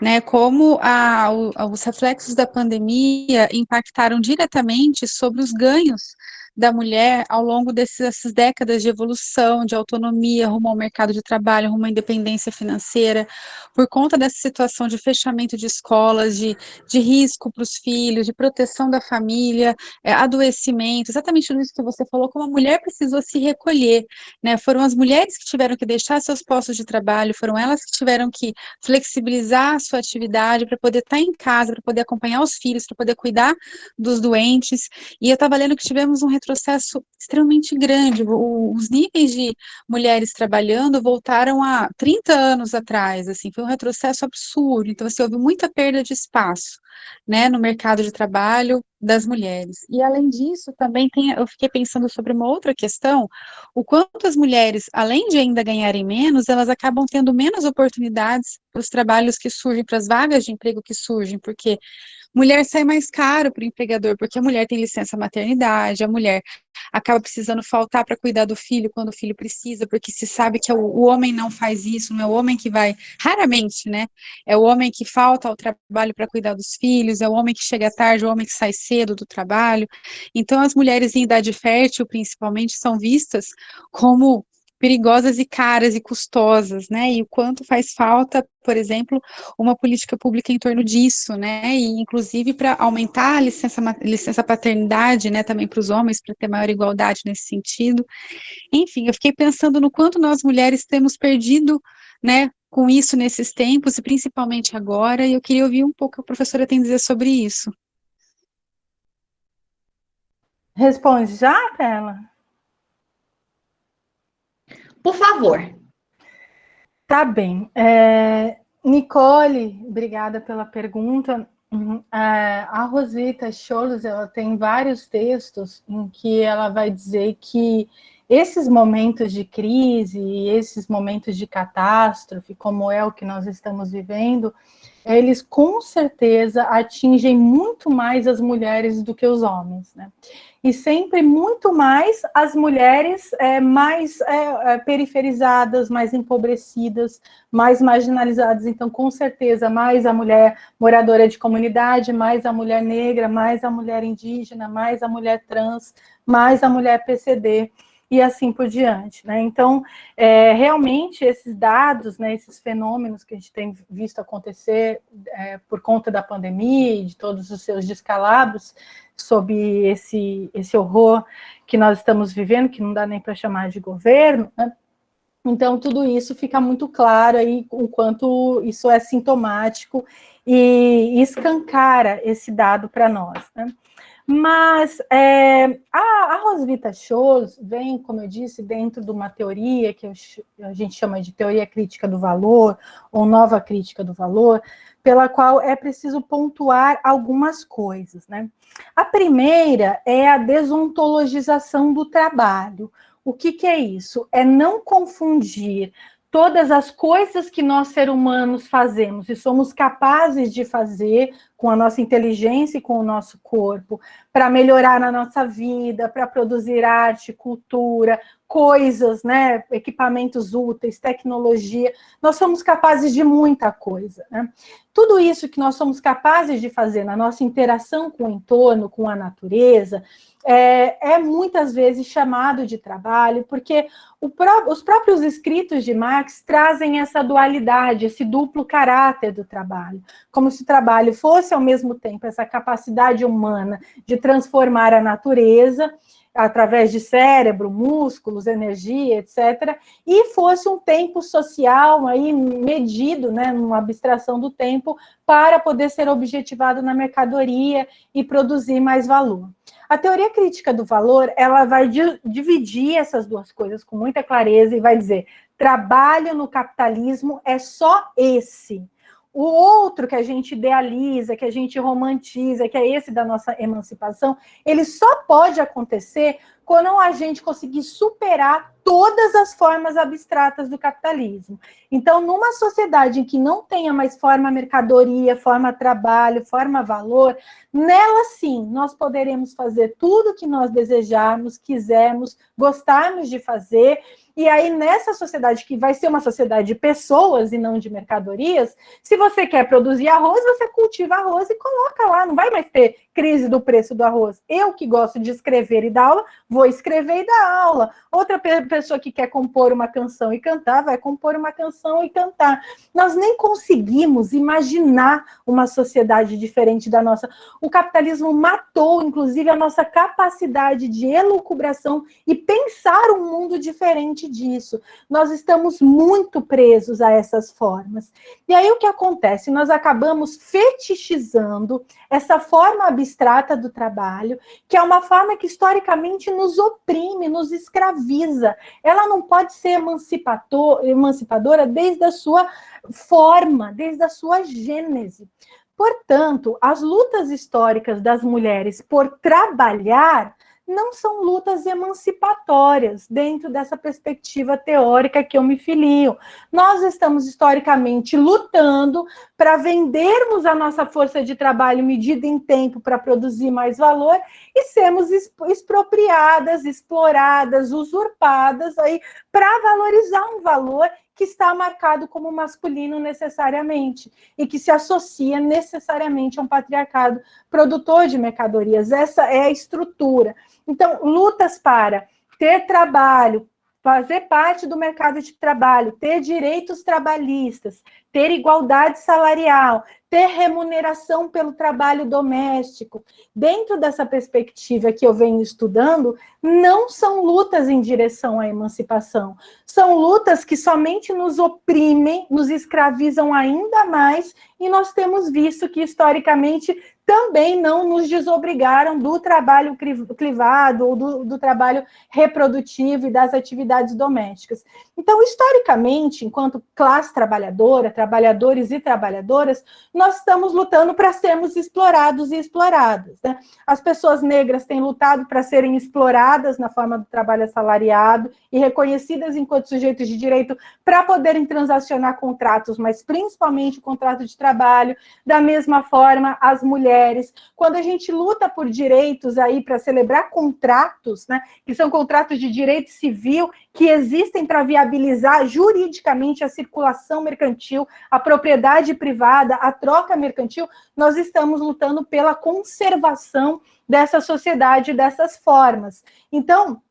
né, como a, os reflexos da pandemia impactaram diretamente sobre os ganhos da mulher ao longo dessas décadas de evolução, de autonomia, rumo ao mercado de trabalho, rumo à independência financeira, por conta dessa situação de fechamento de escolas, de, de risco para os filhos, de proteção da família, é, adoecimento, exatamente tudo isso que você falou, como a mulher precisou se recolher, né? Foram as mulheres que tiveram que deixar seus postos de trabalho, foram elas que tiveram que flexibilizar a sua atividade para poder estar tá em casa, para poder acompanhar os filhos, para poder cuidar dos doentes. E eu estava lendo que tivemos um retrocesso extremamente grande. O, os níveis de mulheres trabalhando voltaram a 30 anos atrás, assim, foi um retrocesso absurdo. Então, assim, houve muita perda de espaço, né, no mercado de trabalho das mulheres. E, além disso, também tem, eu fiquei pensando sobre uma outra questão, o quanto as mulheres, além de ainda ganharem menos, elas acabam tendo menos oportunidades para os trabalhos que surgem, para as vagas de emprego que surgem, porque mulher sai mais caro para o empregador, porque a mulher tem licença maternidade, a mulher acaba precisando faltar para cuidar do filho quando o filho precisa, porque se sabe que é o, homem não faz isso, não é o homem que vai, raramente, né? É o homem que falta ao trabalho para cuidar dos filhos, é o homem que chega tarde, o homem que sai cedo do trabalho. Então, as mulheres em idade fértil, principalmente, são vistas como perigosas e caras e custosas, né? E o quanto faz falta, por exemplo, uma política pública em torno disso, né? E inclusive para aumentar a licença, licença paternidade, né? Também para os homens, para ter maior igualdade nesse sentido. Enfim, eu fiquei pensando no quanto nós mulheres temos perdido, né? Com isso nesses tempos e principalmente agora. E eu queria ouvir um pouco o que a professora tem a dizer sobre isso. Responde já, Pela? Por favor. Tá bem. É, Nicole, obrigada pela pergunta. Uhum. É, a Rosita Scholes, ela tem vários textos em que ela vai dizer que esses momentos de crise, esses momentos de catástrofe, como é o que nós estamos vivendo, eles com certeza atingem muito mais as mulheres do que os homens, né? E sempre muito mais as mulheres é, mais é, é, periferizadas, mais empobrecidas, mais marginalizadas. Então, com certeza, mais a mulher moradora de comunidade, mais a mulher negra, mais a mulher indígena, mais a mulher trans, mais a mulher PCD e assim por diante. Né? Então, é, realmente, esses dados, né, esses fenômenos que a gente tem visto acontecer é, por conta da pandemia e de todos os seus descalabros, sob esse, esse horror que nós estamos vivendo, que não dá nem para chamar de governo, né? então tudo isso fica muito claro aí o quanto isso é sintomático e escancara esse dado para nós. Né? Mas é, a, a Rosvita Scholz vem, como eu disse, dentro de uma teoria que eu, a gente chama de teoria crítica do valor, ou nova crítica do valor, pela qual é preciso pontuar algumas coisas. Né? A primeira é a desontologização do trabalho. O que, que é isso? É não confundir todas as coisas que nós, seres humanos, fazemos e somos capazes de fazer com a nossa inteligência e com o nosso corpo, para melhorar a nossa vida, para produzir arte, cultura, coisas, né, equipamentos úteis, tecnologia, nós somos capazes de muita coisa. Né? Tudo isso que nós somos capazes de fazer na nossa interação com o entorno, com a natureza, é, é muitas vezes chamado de trabalho, porque pró os próprios escritos de Marx trazem essa dualidade, esse duplo caráter do trabalho, como se o trabalho fosse, ao mesmo tempo, essa capacidade humana de transformar a natureza, através de cérebro, músculos, energia, etc., e fosse um tempo social aí medido, né, numa abstração do tempo, para poder ser objetivado na mercadoria e produzir mais valor. A teoria crítica do valor, ela vai dividir essas duas coisas com muita clareza e vai dizer, trabalho no capitalismo é só esse, o outro que a gente idealiza, que a gente romantiza, que é esse da nossa emancipação, ele só pode acontecer quando a gente conseguir superar todas as formas abstratas do capitalismo. Então, numa sociedade em que não tenha mais forma mercadoria, forma trabalho, forma valor, nela sim, nós poderemos fazer tudo que nós desejarmos, quisermos, gostarmos de fazer, e aí, nessa sociedade, que vai ser uma sociedade de pessoas e não de mercadorias, se você quer produzir arroz, você cultiva arroz e coloca lá, não vai mais ter crise do preço do arroz. Eu que gosto de escrever e dar aula, vou escrever e dar aula. Outra pessoa que quer compor uma canção e cantar, vai compor uma canção e cantar. Nós nem conseguimos imaginar uma sociedade diferente da nossa. O capitalismo matou, inclusive, a nossa capacidade de elucubração e pensar um mundo diferente disso. Nós estamos muito presos a essas formas. E aí o que acontece? Nós acabamos fetichizando essa forma abstrata do trabalho, que é uma forma que historicamente nos oprime, nos escraviza. Ela não pode ser emancipadora desde a sua forma, desde a sua gênese. Portanto, as lutas históricas das mulheres por trabalhar não são lutas emancipatórias dentro dessa perspectiva teórica que eu me filio. Nós estamos historicamente lutando para vendermos a nossa força de trabalho medida em tempo para produzir mais valor e sermos expropriadas, exploradas, usurpadas aí para valorizar um valor que está marcado como masculino necessariamente e que se associa necessariamente a um patriarcado produtor de mercadorias. Essa é a estrutura. Então, lutas para ter trabalho, fazer parte do mercado de trabalho, ter direitos trabalhistas, ter igualdade salarial, ter remuneração pelo trabalho doméstico. Dentro dessa perspectiva que eu venho estudando, não são lutas em direção à emancipação, são lutas que somente nos oprimem, nos escravizam ainda mais, e nós temos visto que historicamente também não nos desobrigaram do trabalho clivado ou do, do trabalho reprodutivo e das atividades domésticas. Então, historicamente, enquanto classe trabalhadora, trabalhadores e trabalhadoras, nós estamos lutando para sermos explorados e exploradas. Né? As pessoas negras têm lutado para serem exploradas na forma do trabalho assalariado e reconhecidas enquanto sujeitos de direito para poderem transacionar contratos, mas principalmente o contrato de trabalho. Da mesma forma, as mulheres, quando a gente luta por direitos aí para celebrar contratos, né, que são contratos de direito civil que existem para viabilizar juridicamente a circulação mercantil, a propriedade privada, a troca mercantil, nós estamos lutando pela conservação dessa sociedade, dessas formas. Então,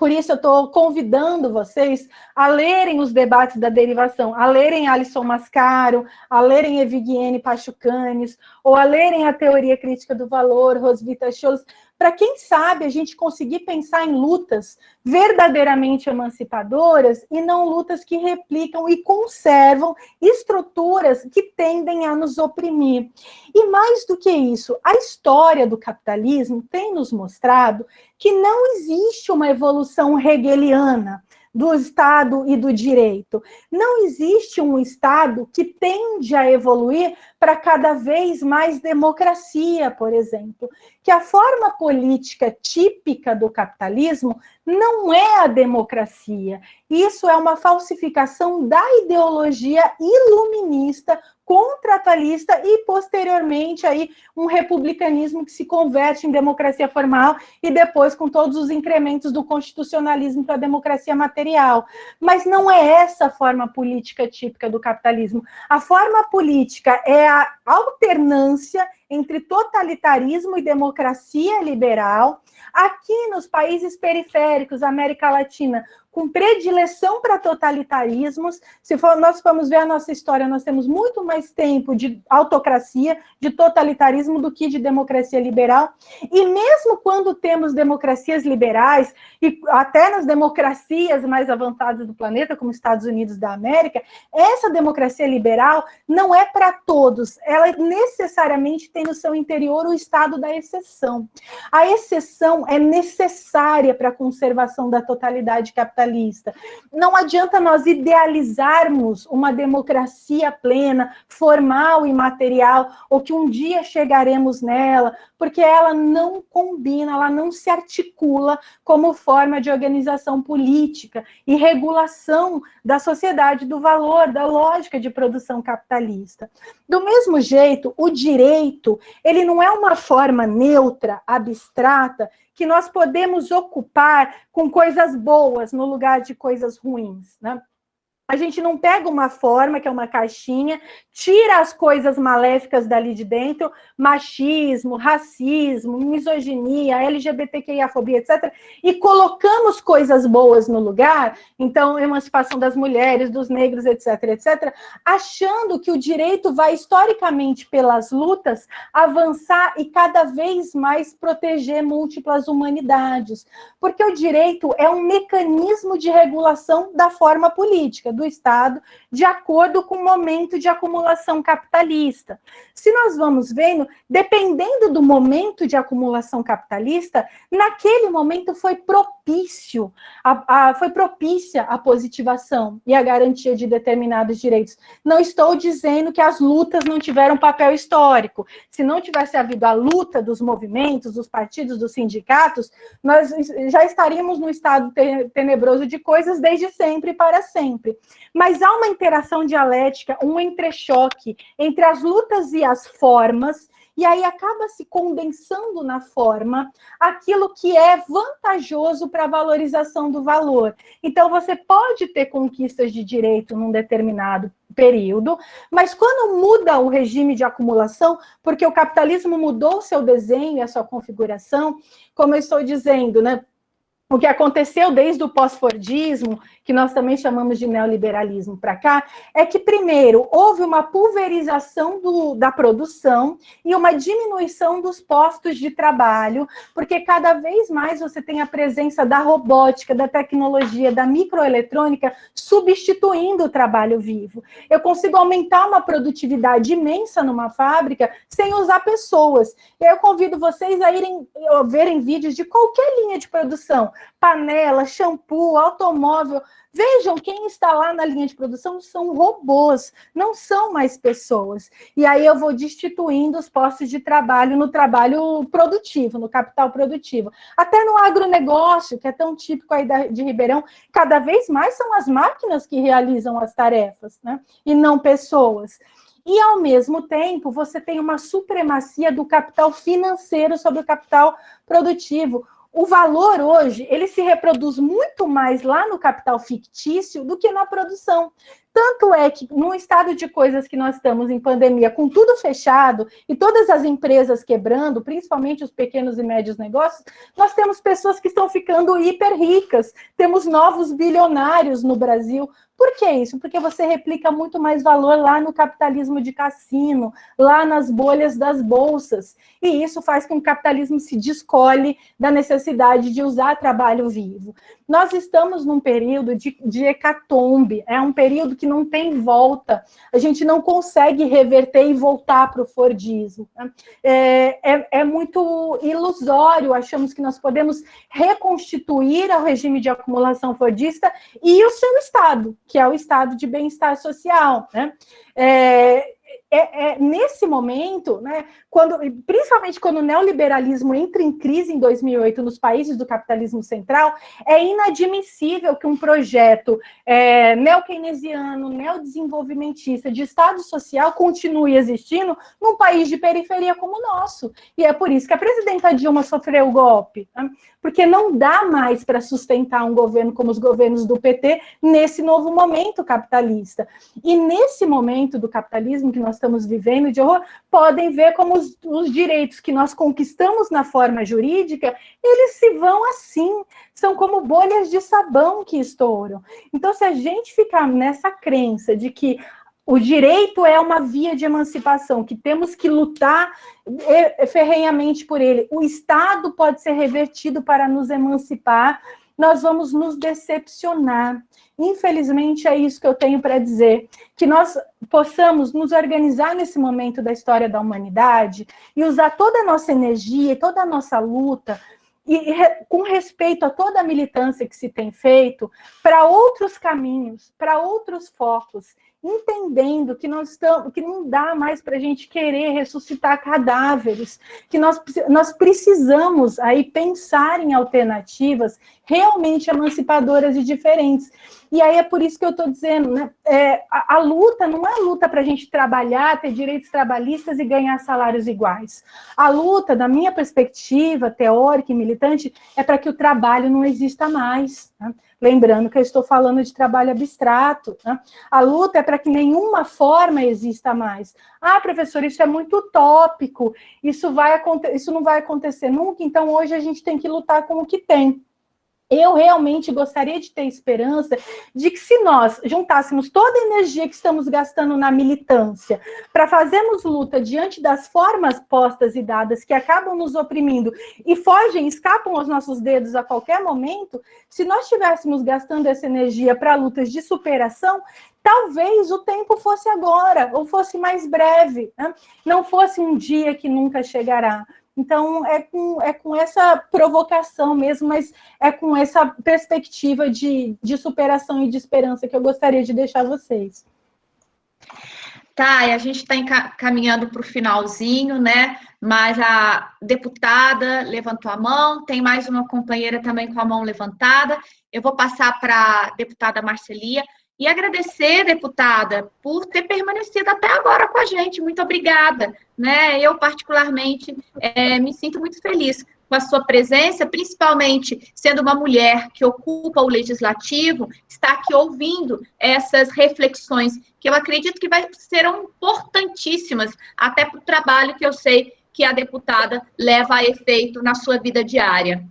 por isso, eu estou convidando vocês a lerem os debates da derivação, a lerem Alisson Mascaro, a lerem Eviguiene Pachucanes, ou a lerem a Teoria Crítica do Valor, Rosvita Scholz, para quem sabe a gente conseguir pensar em lutas verdadeiramente emancipadoras e não lutas que replicam e conservam estruturas que tendem a nos oprimir. E mais do que isso, a história do capitalismo tem nos mostrado que não existe uma evolução hegeliana do Estado e do direito. Não existe um Estado que tende a evoluir para cada vez mais democracia, por exemplo. Que a forma política típica do capitalismo não é a democracia. Isso é uma falsificação da ideologia iluminista contratualista e, posteriormente, aí, um republicanismo que se converte em democracia formal e depois com todos os incrementos do constitucionalismo para a democracia material. Mas não é essa a forma política típica do capitalismo. A forma política é a alternância entre totalitarismo e democracia liberal. Aqui nos países periféricos, América Latina, com predileção para totalitarismos. Se for, nós formos ver a nossa história, nós temos muito mais tempo de autocracia, de totalitarismo, do que de democracia liberal. E mesmo quando temos democracias liberais, e até nas democracias mais avançadas do planeta, como Estados Unidos da América, essa democracia liberal não é para todos, ela necessariamente tem no seu interior o estado da exceção. A exceção é necessária para a conservação da totalidade capitalista capitalista. Não adianta nós idealizarmos uma democracia plena, formal e material, ou que um dia chegaremos nela, porque ela não combina, ela não se articula como forma de organização política e regulação da sociedade do valor, da lógica de produção capitalista. Do mesmo jeito, o direito, ele não é uma forma neutra, abstrata, que nós podemos ocupar com coisas boas no lugar de coisas ruins. Né? A gente não pega uma forma, que é uma caixinha, tira as coisas maléficas dali de dentro, machismo, racismo, misoginia, LGBTQIA-fobia, etc., e colocamos coisas boas no lugar, então, emancipação das mulheres, dos negros, etc., etc., achando que o direito vai, historicamente, pelas lutas, avançar e cada vez mais proteger múltiplas humanidades. Porque o direito é um mecanismo de regulação da forma política, do Estado, de acordo com o momento de acumulação capitalista. Se nós vamos vendo, dependendo do momento de acumulação capitalista, naquele momento foi propício, a, a, foi propícia a positivação e a garantia de determinados direitos. Não estou dizendo que as lutas não tiveram papel histórico. Se não tivesse havido a luta dos movimentos, dos partidos, dos sindicatos, nós já estaríamos no estado tenebroso de coisas desde sempre e para sempre. Mas há uma interação dialética, um entrechoque entre as lutas e as formas, e aí acaba se condensando na forma aquilo que é vantajoso para a valorização do valor. Então, você pode ter conquistas de direito num determinado período, mas quando muda o regime de acumulação, porque o capitalismo mudou seu desenho e a sua configuração, como eu estou dizendo, né? O que aconteceu desde o pós-fordismo, que nós também chamamos de neoliberalismo para cá, é que, primeiro, houve uma pulverização do, da produção e uma diminuição dos postos de trabalho, porque cada vez mais você tem a presença da robótica, da tecnologia, da microeletrônica substituindo o trabalho vivo. Eu consigo aumentar uma produtividade imensa numa fábrica sem usar pessoas. Eu convido vocês a irem verem vídeos de qualquer linha de produção panela, shampoo, automóvel. Vejam, quem está lá na linha de produção são robôs, não são mais pessoas. E aí eu vou destituindo os postos de trabalho no trabalho produtivo, no capital produtivo. Até no agronegócio, que é tão típico aí de Ribeirão, cada vez mais são as máquinas que realizam as tarefas, né? E não pessoas. E, ao mesmo tempo, você tem uma supremacia do capital financeiro sobre o capital produtivo o valor hoje, ele se reproduz muito mais lá no capital fictício do que na produção. Tanto é que, num estado de coisas que nós estamos em pandemia, com tudo fechado e todas as empresas quebrando, principalmente os pequenos e médios negócios, nós temos pessoas que estão ficando hiper ricas, temos novos bilionários no Brasil, por que isso? Porque você replica muito mais valor lá no capitalismo de cassino, lá nas bolhas das bolsas. E isso faz com que o capitalismo se descole da necessidade de usar trabalho vivo. Nós estamos num período de, de hecatombe, é um período que não tem volta. A gente não consegue reverter e voltar para o Fordismo. Né? É, é, é muito ilusório, achamos que nós podemos reconstituir o regime de acumulação fordista e o seu Estado, que é o estado de bem-estar social, né? É, é, é, nesse momento, né, quando, principalmente quando o neoliberalismo entra em crise em 2008 nos países do capitalismo central, é inadmissível que um projeto é, neo-keynesiano, neodesenvolvimentista, de Estado social continue existindo num país de periferia como o nosso. E é por isso que a presidenta Dilma sofreu o golpe, né? porque não dá mais para sustentar um governo como os governos do PT nesse novo momento capitalista. E nesse momento do capitalismo que nós estamos vivendo de horror, podem ver como os, os direitos que nós conquistamos na forma jurídica, eles se vão assim, são como bolhas de sabão que estouram. Então, se a gente ficar nessa crença de que o direito é uma via de emancipação, que temos que lutar ferrenhamente por ele. O Estado pode ser revertido para nos emancipar, nós vamos nos decepcionar. Infelizmente, é isso que eu tenho para dizer, que nós possamos nos organizar nesse momento da história da humanidade e usar toda a nossa energia, toda a nossa luta e com respeito a toda a militância que se tem feito, para outros caminhos, para outros focos, entendendo que nós estamos, que não dá mais para a gente querer ressuscitar cadáveres, que nós, nós precisamos aí pensar em alternativas realmente emancipadoras e diferentes. E aí é por isso que eu estou dizendo, né? É, a, a, luta não é luta para a gente trabalhar, ter direitos trabalhistas e ganhar salários iguais. A luta, da minha perspectiva teórica e militante, é para que o trabalho não exista mais. Né? Lembrando que eu estou falando de trabalho abstrato. Né? A luta é para que nenhuma forma exista mais. Ah, professor, isso é muito utópico, isso, vai, isso não vai acontecer nunca, então hoje a gente tem que lutar com o que tem. Eu realmente gostaria de ter esperança de que se nós juntássemos toda a energia que estamos gastando na militância para fazermos luta diante das formas postas e dadas que acabam nos oprimindo e fogem, escapam aos nossos dedos a qualquer momento, se nós estivéssemos gastando essa energia para lutas de superação, talvez o tempo fosse agora, ou fosse mais breve, né? não fosse um dia que nunca chegará. Então, é com, é com essa provocação mesmo, mas é com essa perspectiva de, de superação e de esperança que eu gostaria de deixar vocês. Tá, e a gente está caminhando para o finalzinho, né? Mas a deputada levantou a mão, tem mais uma companheira também com a mão levantada. Eu vou passar para a deputada Marcelia. E agradecer, deputada, por ter permanecido até agora com a gente. Muito obrigada. Né? Eu, particularmente, é, me sinto muito feliz com a sua presença, principalmente sendo uma mulher que ocupa o legislativo, está aqui ouvindo essas reflexões, que eu acredito que vai, serão importantíssimas até para o trabalho que eu sei que a deputada leva a efeito na sua vida diária.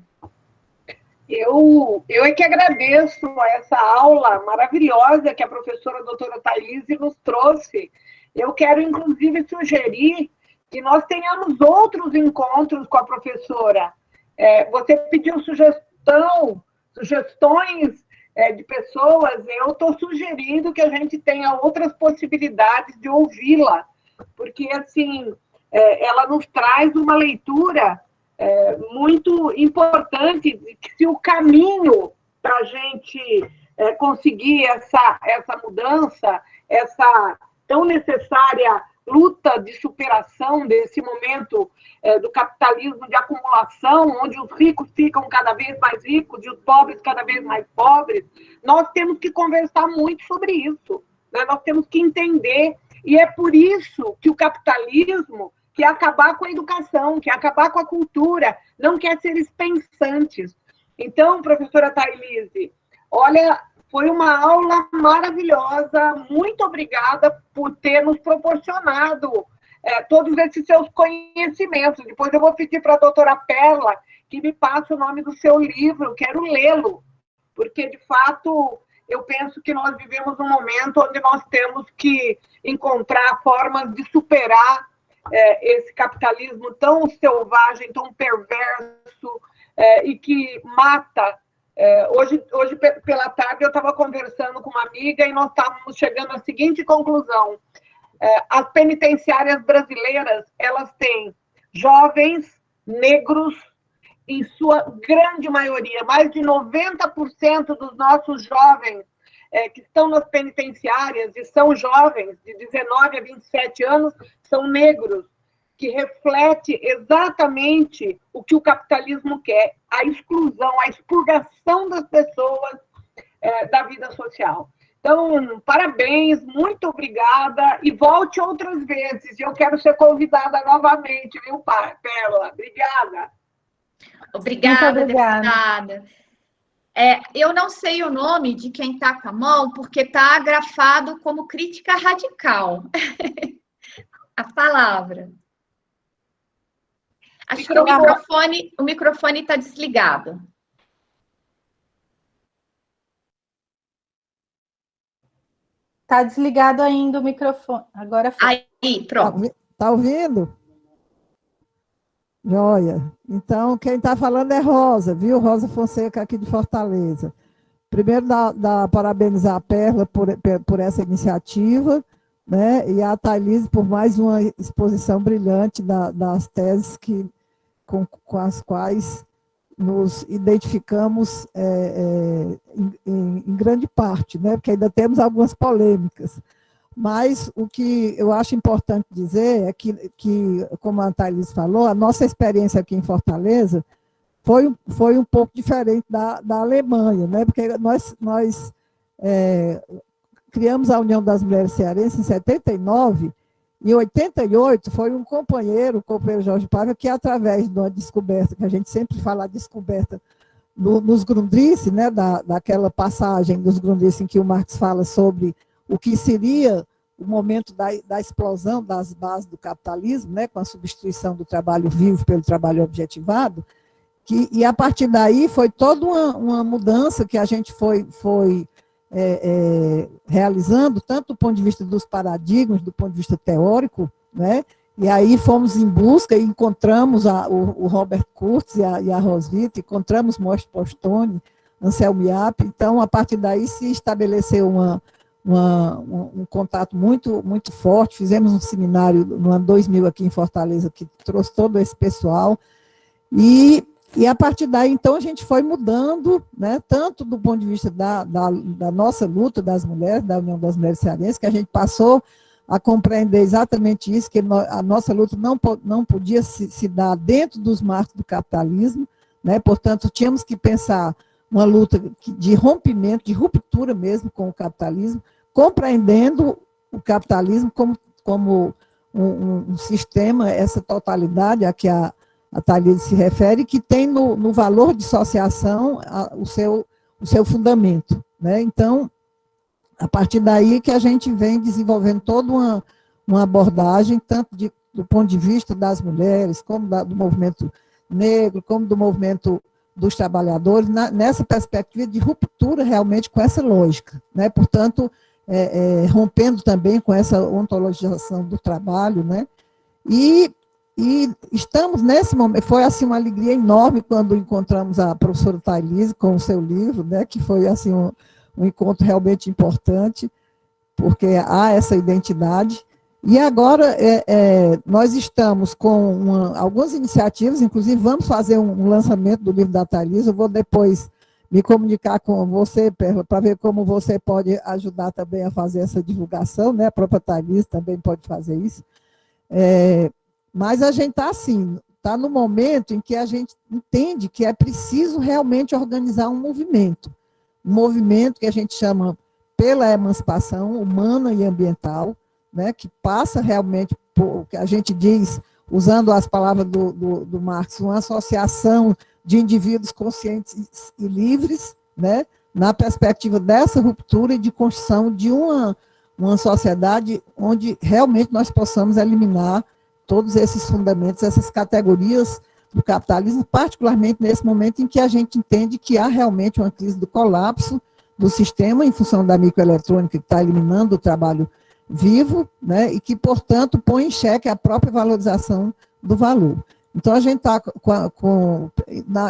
Eu, eu é que agradeço essa aula maravilhosa que a professora doutora Thailise nos trouxe. Eu quero, inclusive, sugerir que nós tenhamos outros encontros com a professora. É, você pediu sugestão, sugestões é, de pessoas, eu estou sugerindo que a gente tenha outras possibilidades de ouvi-la, porque, assim, é, ela nos traz uma leitura é, muito importante que se o caminho para a gente é, conseguir essa, essa mudança, essa tão necessária luta de superação desse momento é, do capitalismo de acumulação, onde os ricos ficam cada vez mais ricos e os pobres cada vez mais pobres, nós temos que conversar muito sobre isso. Né? Nós temos que entender. E é por isso que o capitalismo quer acabar com a educação, quer acabar com a cultura, não quer seres pensantes. Então, professora Thailise, olha, foi uma aula maravilhosa, muito obrigada por ter nos proporcionado é, todos esses seus conhecimentos. Depois eu vou pedir para a doutora Perla que me passe o nome do seu livro, quero lê-lo, porque, de fato, eu penso que nós vivemos um momento onde nós temos que encontrar formas de superar é, esse capitalismo tão selvagem, tão perverso é, e que mata. É, hoje, hoje, pela tarde, eu estava conversando com uma amiga e nós estávamos chegando à seguinte conclusão. É, as penitenciárias brasileiras, elas têm jovens negros, em sua grande maioria, mais de 90% dos nossos jovens é, que estão nas penitenciárias e são jovens, de 19 a 27 anos, são negros, que reflete exatamente o que o capitalismo quer, a exclusão, a expurgação das pessoas é, da vida social. Então, parabéns, muito obrigada e volte outras vezes. Eu quero ser convidada novamente, viu, Pérola? Obrigada. Obrigada, obrigada. deputada. É, eu não sei o nome de quem está com a mão, porque está agrafado como crítica radical. a palavra. Acho que o microfone o microfone está desligado. Está desligado ainda o microfone. Agora foi. Aí, pronto. Está tá ouvindo? Joia. Então, quem está falando é Rosa, viu? Rosa Fonseca, aqui de Fortaleza. Primeiro, dá parabenizar a Perla por, por essa iniciativa, né? E a Thailise por mais uma exposição brilhante da, das teses que, com, com as quais nos identificamos é, é, em, em, grande parte, né? porque ainda temos algumas polêmicas. Mas o que eu acho importante dizer é que, que como a Thaís falou, a nossa experiência aqui em Fortaleza foi, foi um pouco diferente da, da Alemanha, né? porque nós, nós é, criamos a União das Mulheres Cearenses em 79, em 88 foi um companheiro, o companheiro Jorge Paiva, que através de uma descoberta, que a gente sempre fala descoberta no, nos Grundrisse, né, da, daquela passagem dos Grundrisse em que o Marx fala sobre o que seria o momento da, da explosão das bases do capitalismo, né, com a substituição do trabalho vivo pelo trabalho objetivado, que, e a partir daí foi toda uma, uma mudança que a gente foi, foi é, é, realizando, tanto do ponto de vista dos paradigmas, do ponto de vista teórico, né, e aí fomos em busca e encontramos a, o, o, Robert Kurtz e a, e a Roswitha, encontramos Most Postone, Anselmo Iap, então a partir daí se estabeleceu uma, uma, um, um, contato muito, muito forte, fizemos um seminário no ano 2000 aqui em Fortaleza, que trouxe todo esse pessoal, e, e a partir daí, então, a gente foi mudando, né, tanto do ponto de vista da, da, da nossa luta das mulheres, da União das Mulheres Cearenses, que a gente passou a compreender exatamente isso, que a nossa luta não, não podia se, se dar dentro dos marcos do capitalismo, né? portanto, tínhamos que pensar uma luta de rompimento, de ruptura mesmo com o capitalismo, compreendendo o capitalismo como, como um, um, sistema, essa totalidade a que a, a se refere, que tem no, no valor de associação a, o, seu, o seu fundamento. Né? Então, a partir daí que a gente vem desenvolvendo toda uma, uma abordagem, tanto de, do ponto de vista das mulheres, como da, do movimento negro, como do movimento dos trabalhadores, na, nessa perspectiva de ruptura realmente com essa lógica. Né? Portanto, é, é, rompendo também com essa ontologização do trabalho, né? E, e estamos nesse momento, foi assim uma alegria enorme quando encontramos a professora Thailise com o seu livro, né? Que foi assim um, um encontro realmente importante, porque há essa identidade. E agora é, é, nós estamos com uma, algumas iniciativas, inclusive vamos fazer um, lançamento do livro da Thalys, eu vou depois me comunicar com você, Perla, para ver como você pode ajudar também a fazer essa divulgação, né? a própria Thalys também pode fazer isso. É, mas a gente está assim, está no momento em que a gente entende que é preciso realmente organizar um movimento um movimento que a gente chama pela emancipação humana e ambiental, né, que passa realmente por, que a gente diz, usando as palavras do, do, do Marx, uma associação de indivíduos conscientes e livres, né, na perspectiva dessa ruptura e de construção de uma, uma sociedade onde realmente nós possamos eliminar todos esses fundamentos, essas categorias do capitalismo, particularmente nesse momento em que a gente entende que há realmente uma crise do colapso do sistema em função da microeletrônica que está eliminando o trabalho vivo, né, e que, portanto, põe em xeque a própria valorização do valor. Então, a gente está com, com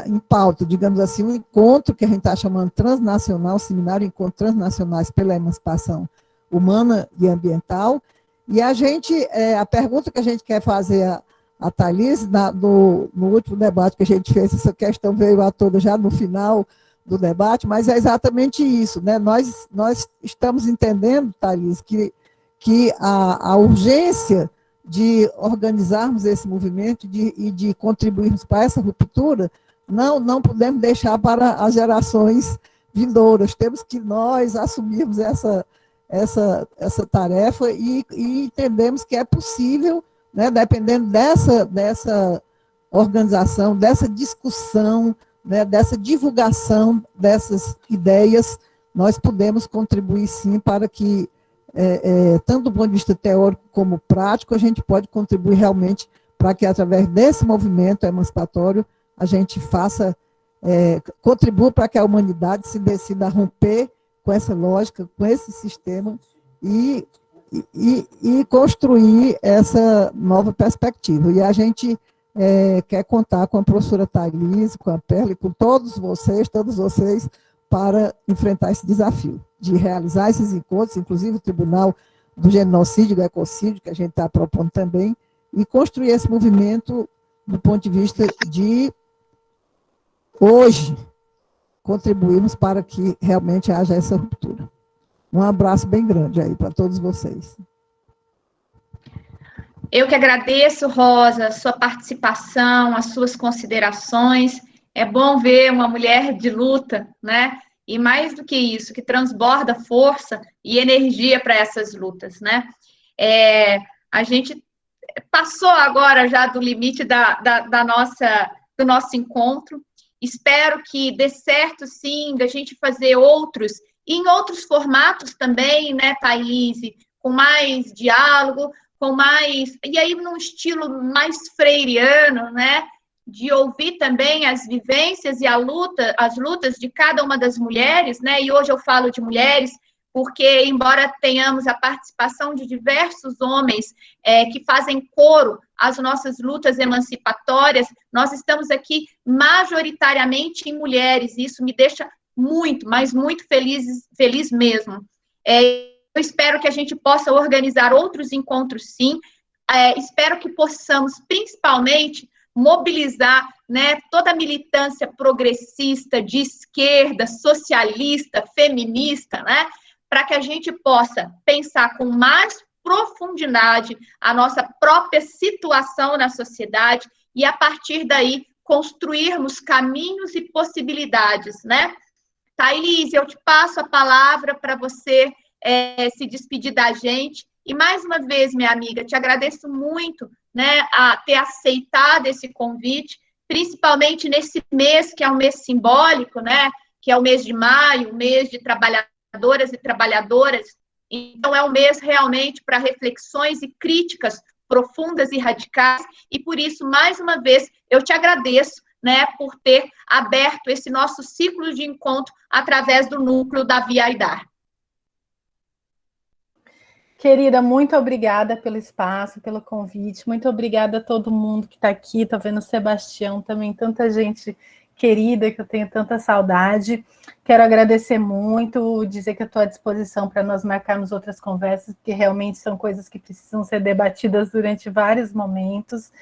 em pauta, digamos assim, um encontro que a gente está chamando transnacional, seminário Encontro Transnacionais pela Emancipação Humana e Ambiental, e a gente, é, a pergunta que a gente quer fazer a, a Thalys, na, no, no, último debate que a gente fez, essa questão veio à toda já no final do debate, mas é exatamente isso, né? Nós, nós estamos entendendo, Thalys, que, que a, a urgência de organizarmos esse movimento de, e de contribuirmos para essa ruptura, não, não podemos deixar para as gerações vindouras, temos que nós assumirmos essa, essa, essa tarefa e, e entendemos que é possível né, dependendo dessa, dessa organização, dessa discussão, né, dessa divulgação dessas ideias, nós podemos contribuir sim para que, é, é, tanto do ponto de vista teórico como prático, a gente pode contribuir realmente para que, através desse movimento emancipatório, a gente faça, é, contribua para que a humanidade se decida a romper com essa lógica, com esse sistema e e, e, construir essa nova perspectiva. E a gente é, quer contar com a professora Thaís, com a Perla e com todos vocês, todos vocês, para enfrentar esse desafio, de realizar esses encontros, inclusive o Tribunal do Genocídio e do Ecocídio, que a gente está propondo também, e construir esse movimento do ponto de vista de, hoje, contribuirmos para que realmente haja essa ruptura. Um abraço bem grande aí para todos vocês. Eu que agradeço, Rosa, sua participação, as suas considerações. É bom ver uma mulher de luta, né? E mais do que isso, que transborda força e energia para essas lutas, né? É, a gente passou agora já do limite da, da, da, nossa, do nosso encontro. Espero que dê certo, sim, da gente fazer outros, em outros formatos também, né, Thaís? Com mais diálogo, com mais. E aí, num estilo mais freiriano, né? De ouvir também as vivências e a luta, as lutas de cada uma das mulheres, né? E hoje eu falo de mulheres, porque, embora tenhamos a participação de diversos homens é, que fazem coro às nossas lutas emancipatórias, nós estamos aqui majoritariamente em mulheres, e isso me deixa muito, mas muito feliz, feliz mesmo. É, eu espero que a gente possa organizar outros encontros, sim. É, espero que possamos, principalmente, mobilizar né, toda a militância progressista, de esquerda, socialista, feminista, né, para que a gente possa pensar com mais profundidade a nossa própria situação na sociedade e, a partir daí, construirmos caminhos e possibilidades, né? Thaís, eu te passo a palavra para você é, se despedir da gente. E mais uma vez, minha amiga, te agradeço muito né, a ter aceitado esse convite, principalmente nesse mês que é um mês simbólico, né? Que é o mês de maio, o mês de trabalhadoras e trabalhadoras. Então, é um mês realmente para reflexões e críticas profundas e radicais, e por isso, mais uma vez, eu te agradeço né, por ter aberto esse nosso ciclo de encontro através do núcleo da Via Aidar. Querida, muito obrigada pelo espaço, pelo convite. Muito obrigada a todo mundo que está aqui. Estou vendo o Sebastião também, tanta gente querida que eu tenho tanta saudade. Quero agradecer muito, dizer que estou à disposição para nós marcarmos outras conversas, porque realmente são coisas que precisam ser debatidas durante vários momentos.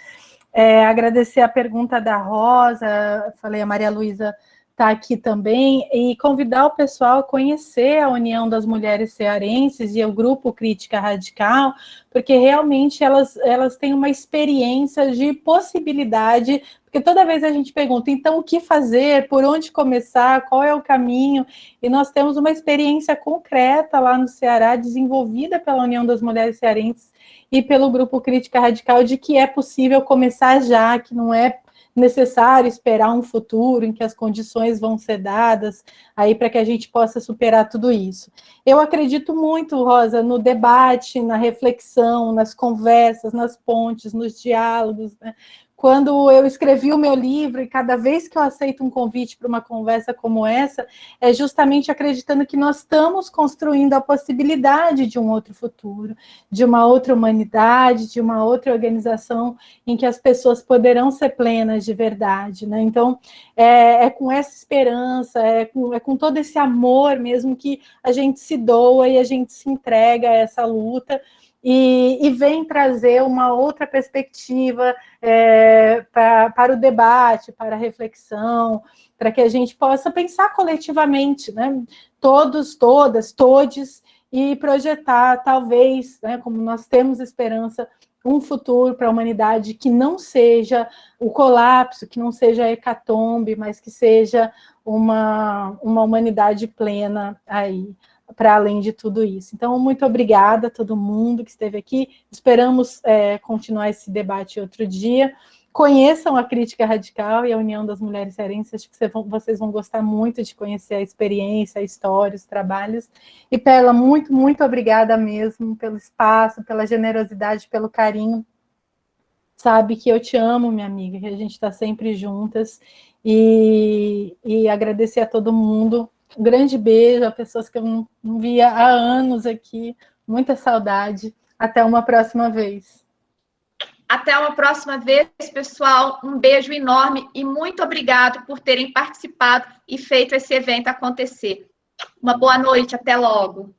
É, agradecer a pergunta da Rosa, falei a Maria Luísa está aqui também, e convidar o pessoal a conhecer a União das Mulheres Cearenses e o Grupo Crítica Radical, porque realmente elas, elas têm uma experiência de possibilidade, porque toda vez a gente pergunta, então o que fazer, por onde começar, qual é o caminho, e nós temos uma experiência concreta lá no Ceará, desenvolvida pela União das Mulheres Cearenses e pelo Grupo Crítica Radical, de que é possível começar já, que não é necessário esperar um futuro em que as condições vão ser dadas aí para que a gente possa superar tudo isso. Eu acredito muito, Rosa, no debate, na reflexão, nas conversas, nas pontes, nos diálogos, né? Quando eu escrevi o meu livro, e cada vez que eu aceito um convite para uma conversa como essa, é justamente acreditando que nós estamos construindo a possibilidade de um outro futuro, de uma outra humanidade, de uma outra organização em que as pessoas poderão ser plenas de verdade. Né? Então, é, é com essa esperança, é com, é com todo esse amor mesmo que a gente se doa e a gente se entrega a essa luta, e, e vem trazer uma outra perspectiva é, pra, para o debate, para a reflexão, para que a gente possa pensar coletivamente, né? todos, todas, todes, e projetar, talvez, né, como nós temos esperança, um futuro para a humanidade que não seja o colapso, que não seja a hecatombe, mas que seja uma, uma humanidade plena aí para além de tudo isso. Então, muito obrigada a todo mundo que esteve aqui. Esperamos é, continuar esse debate outro dia. Conheçam a Crítica Radical e a União das Mulheres Cearenses. Acho que vocês vão gostar muito de conhecer a experiência, a história, os trabalhos. E, Perla, muito, muito obrigada mesmo pelo espaço, pela generosidade, pelo carinho. Sabe que eu te amo, minha amiga, que a gente está sempre juntas. E, e agradecer a todo mundo um grande beijo a pessoas que eu não, via há anos aqui. Muita saudade. Até uma próxima vez. Até uma próxima vez, pessoal. Um beijo enorme e muito obrigado por terem participado e feito esse evento acontecer. Uma boa noite, até logo.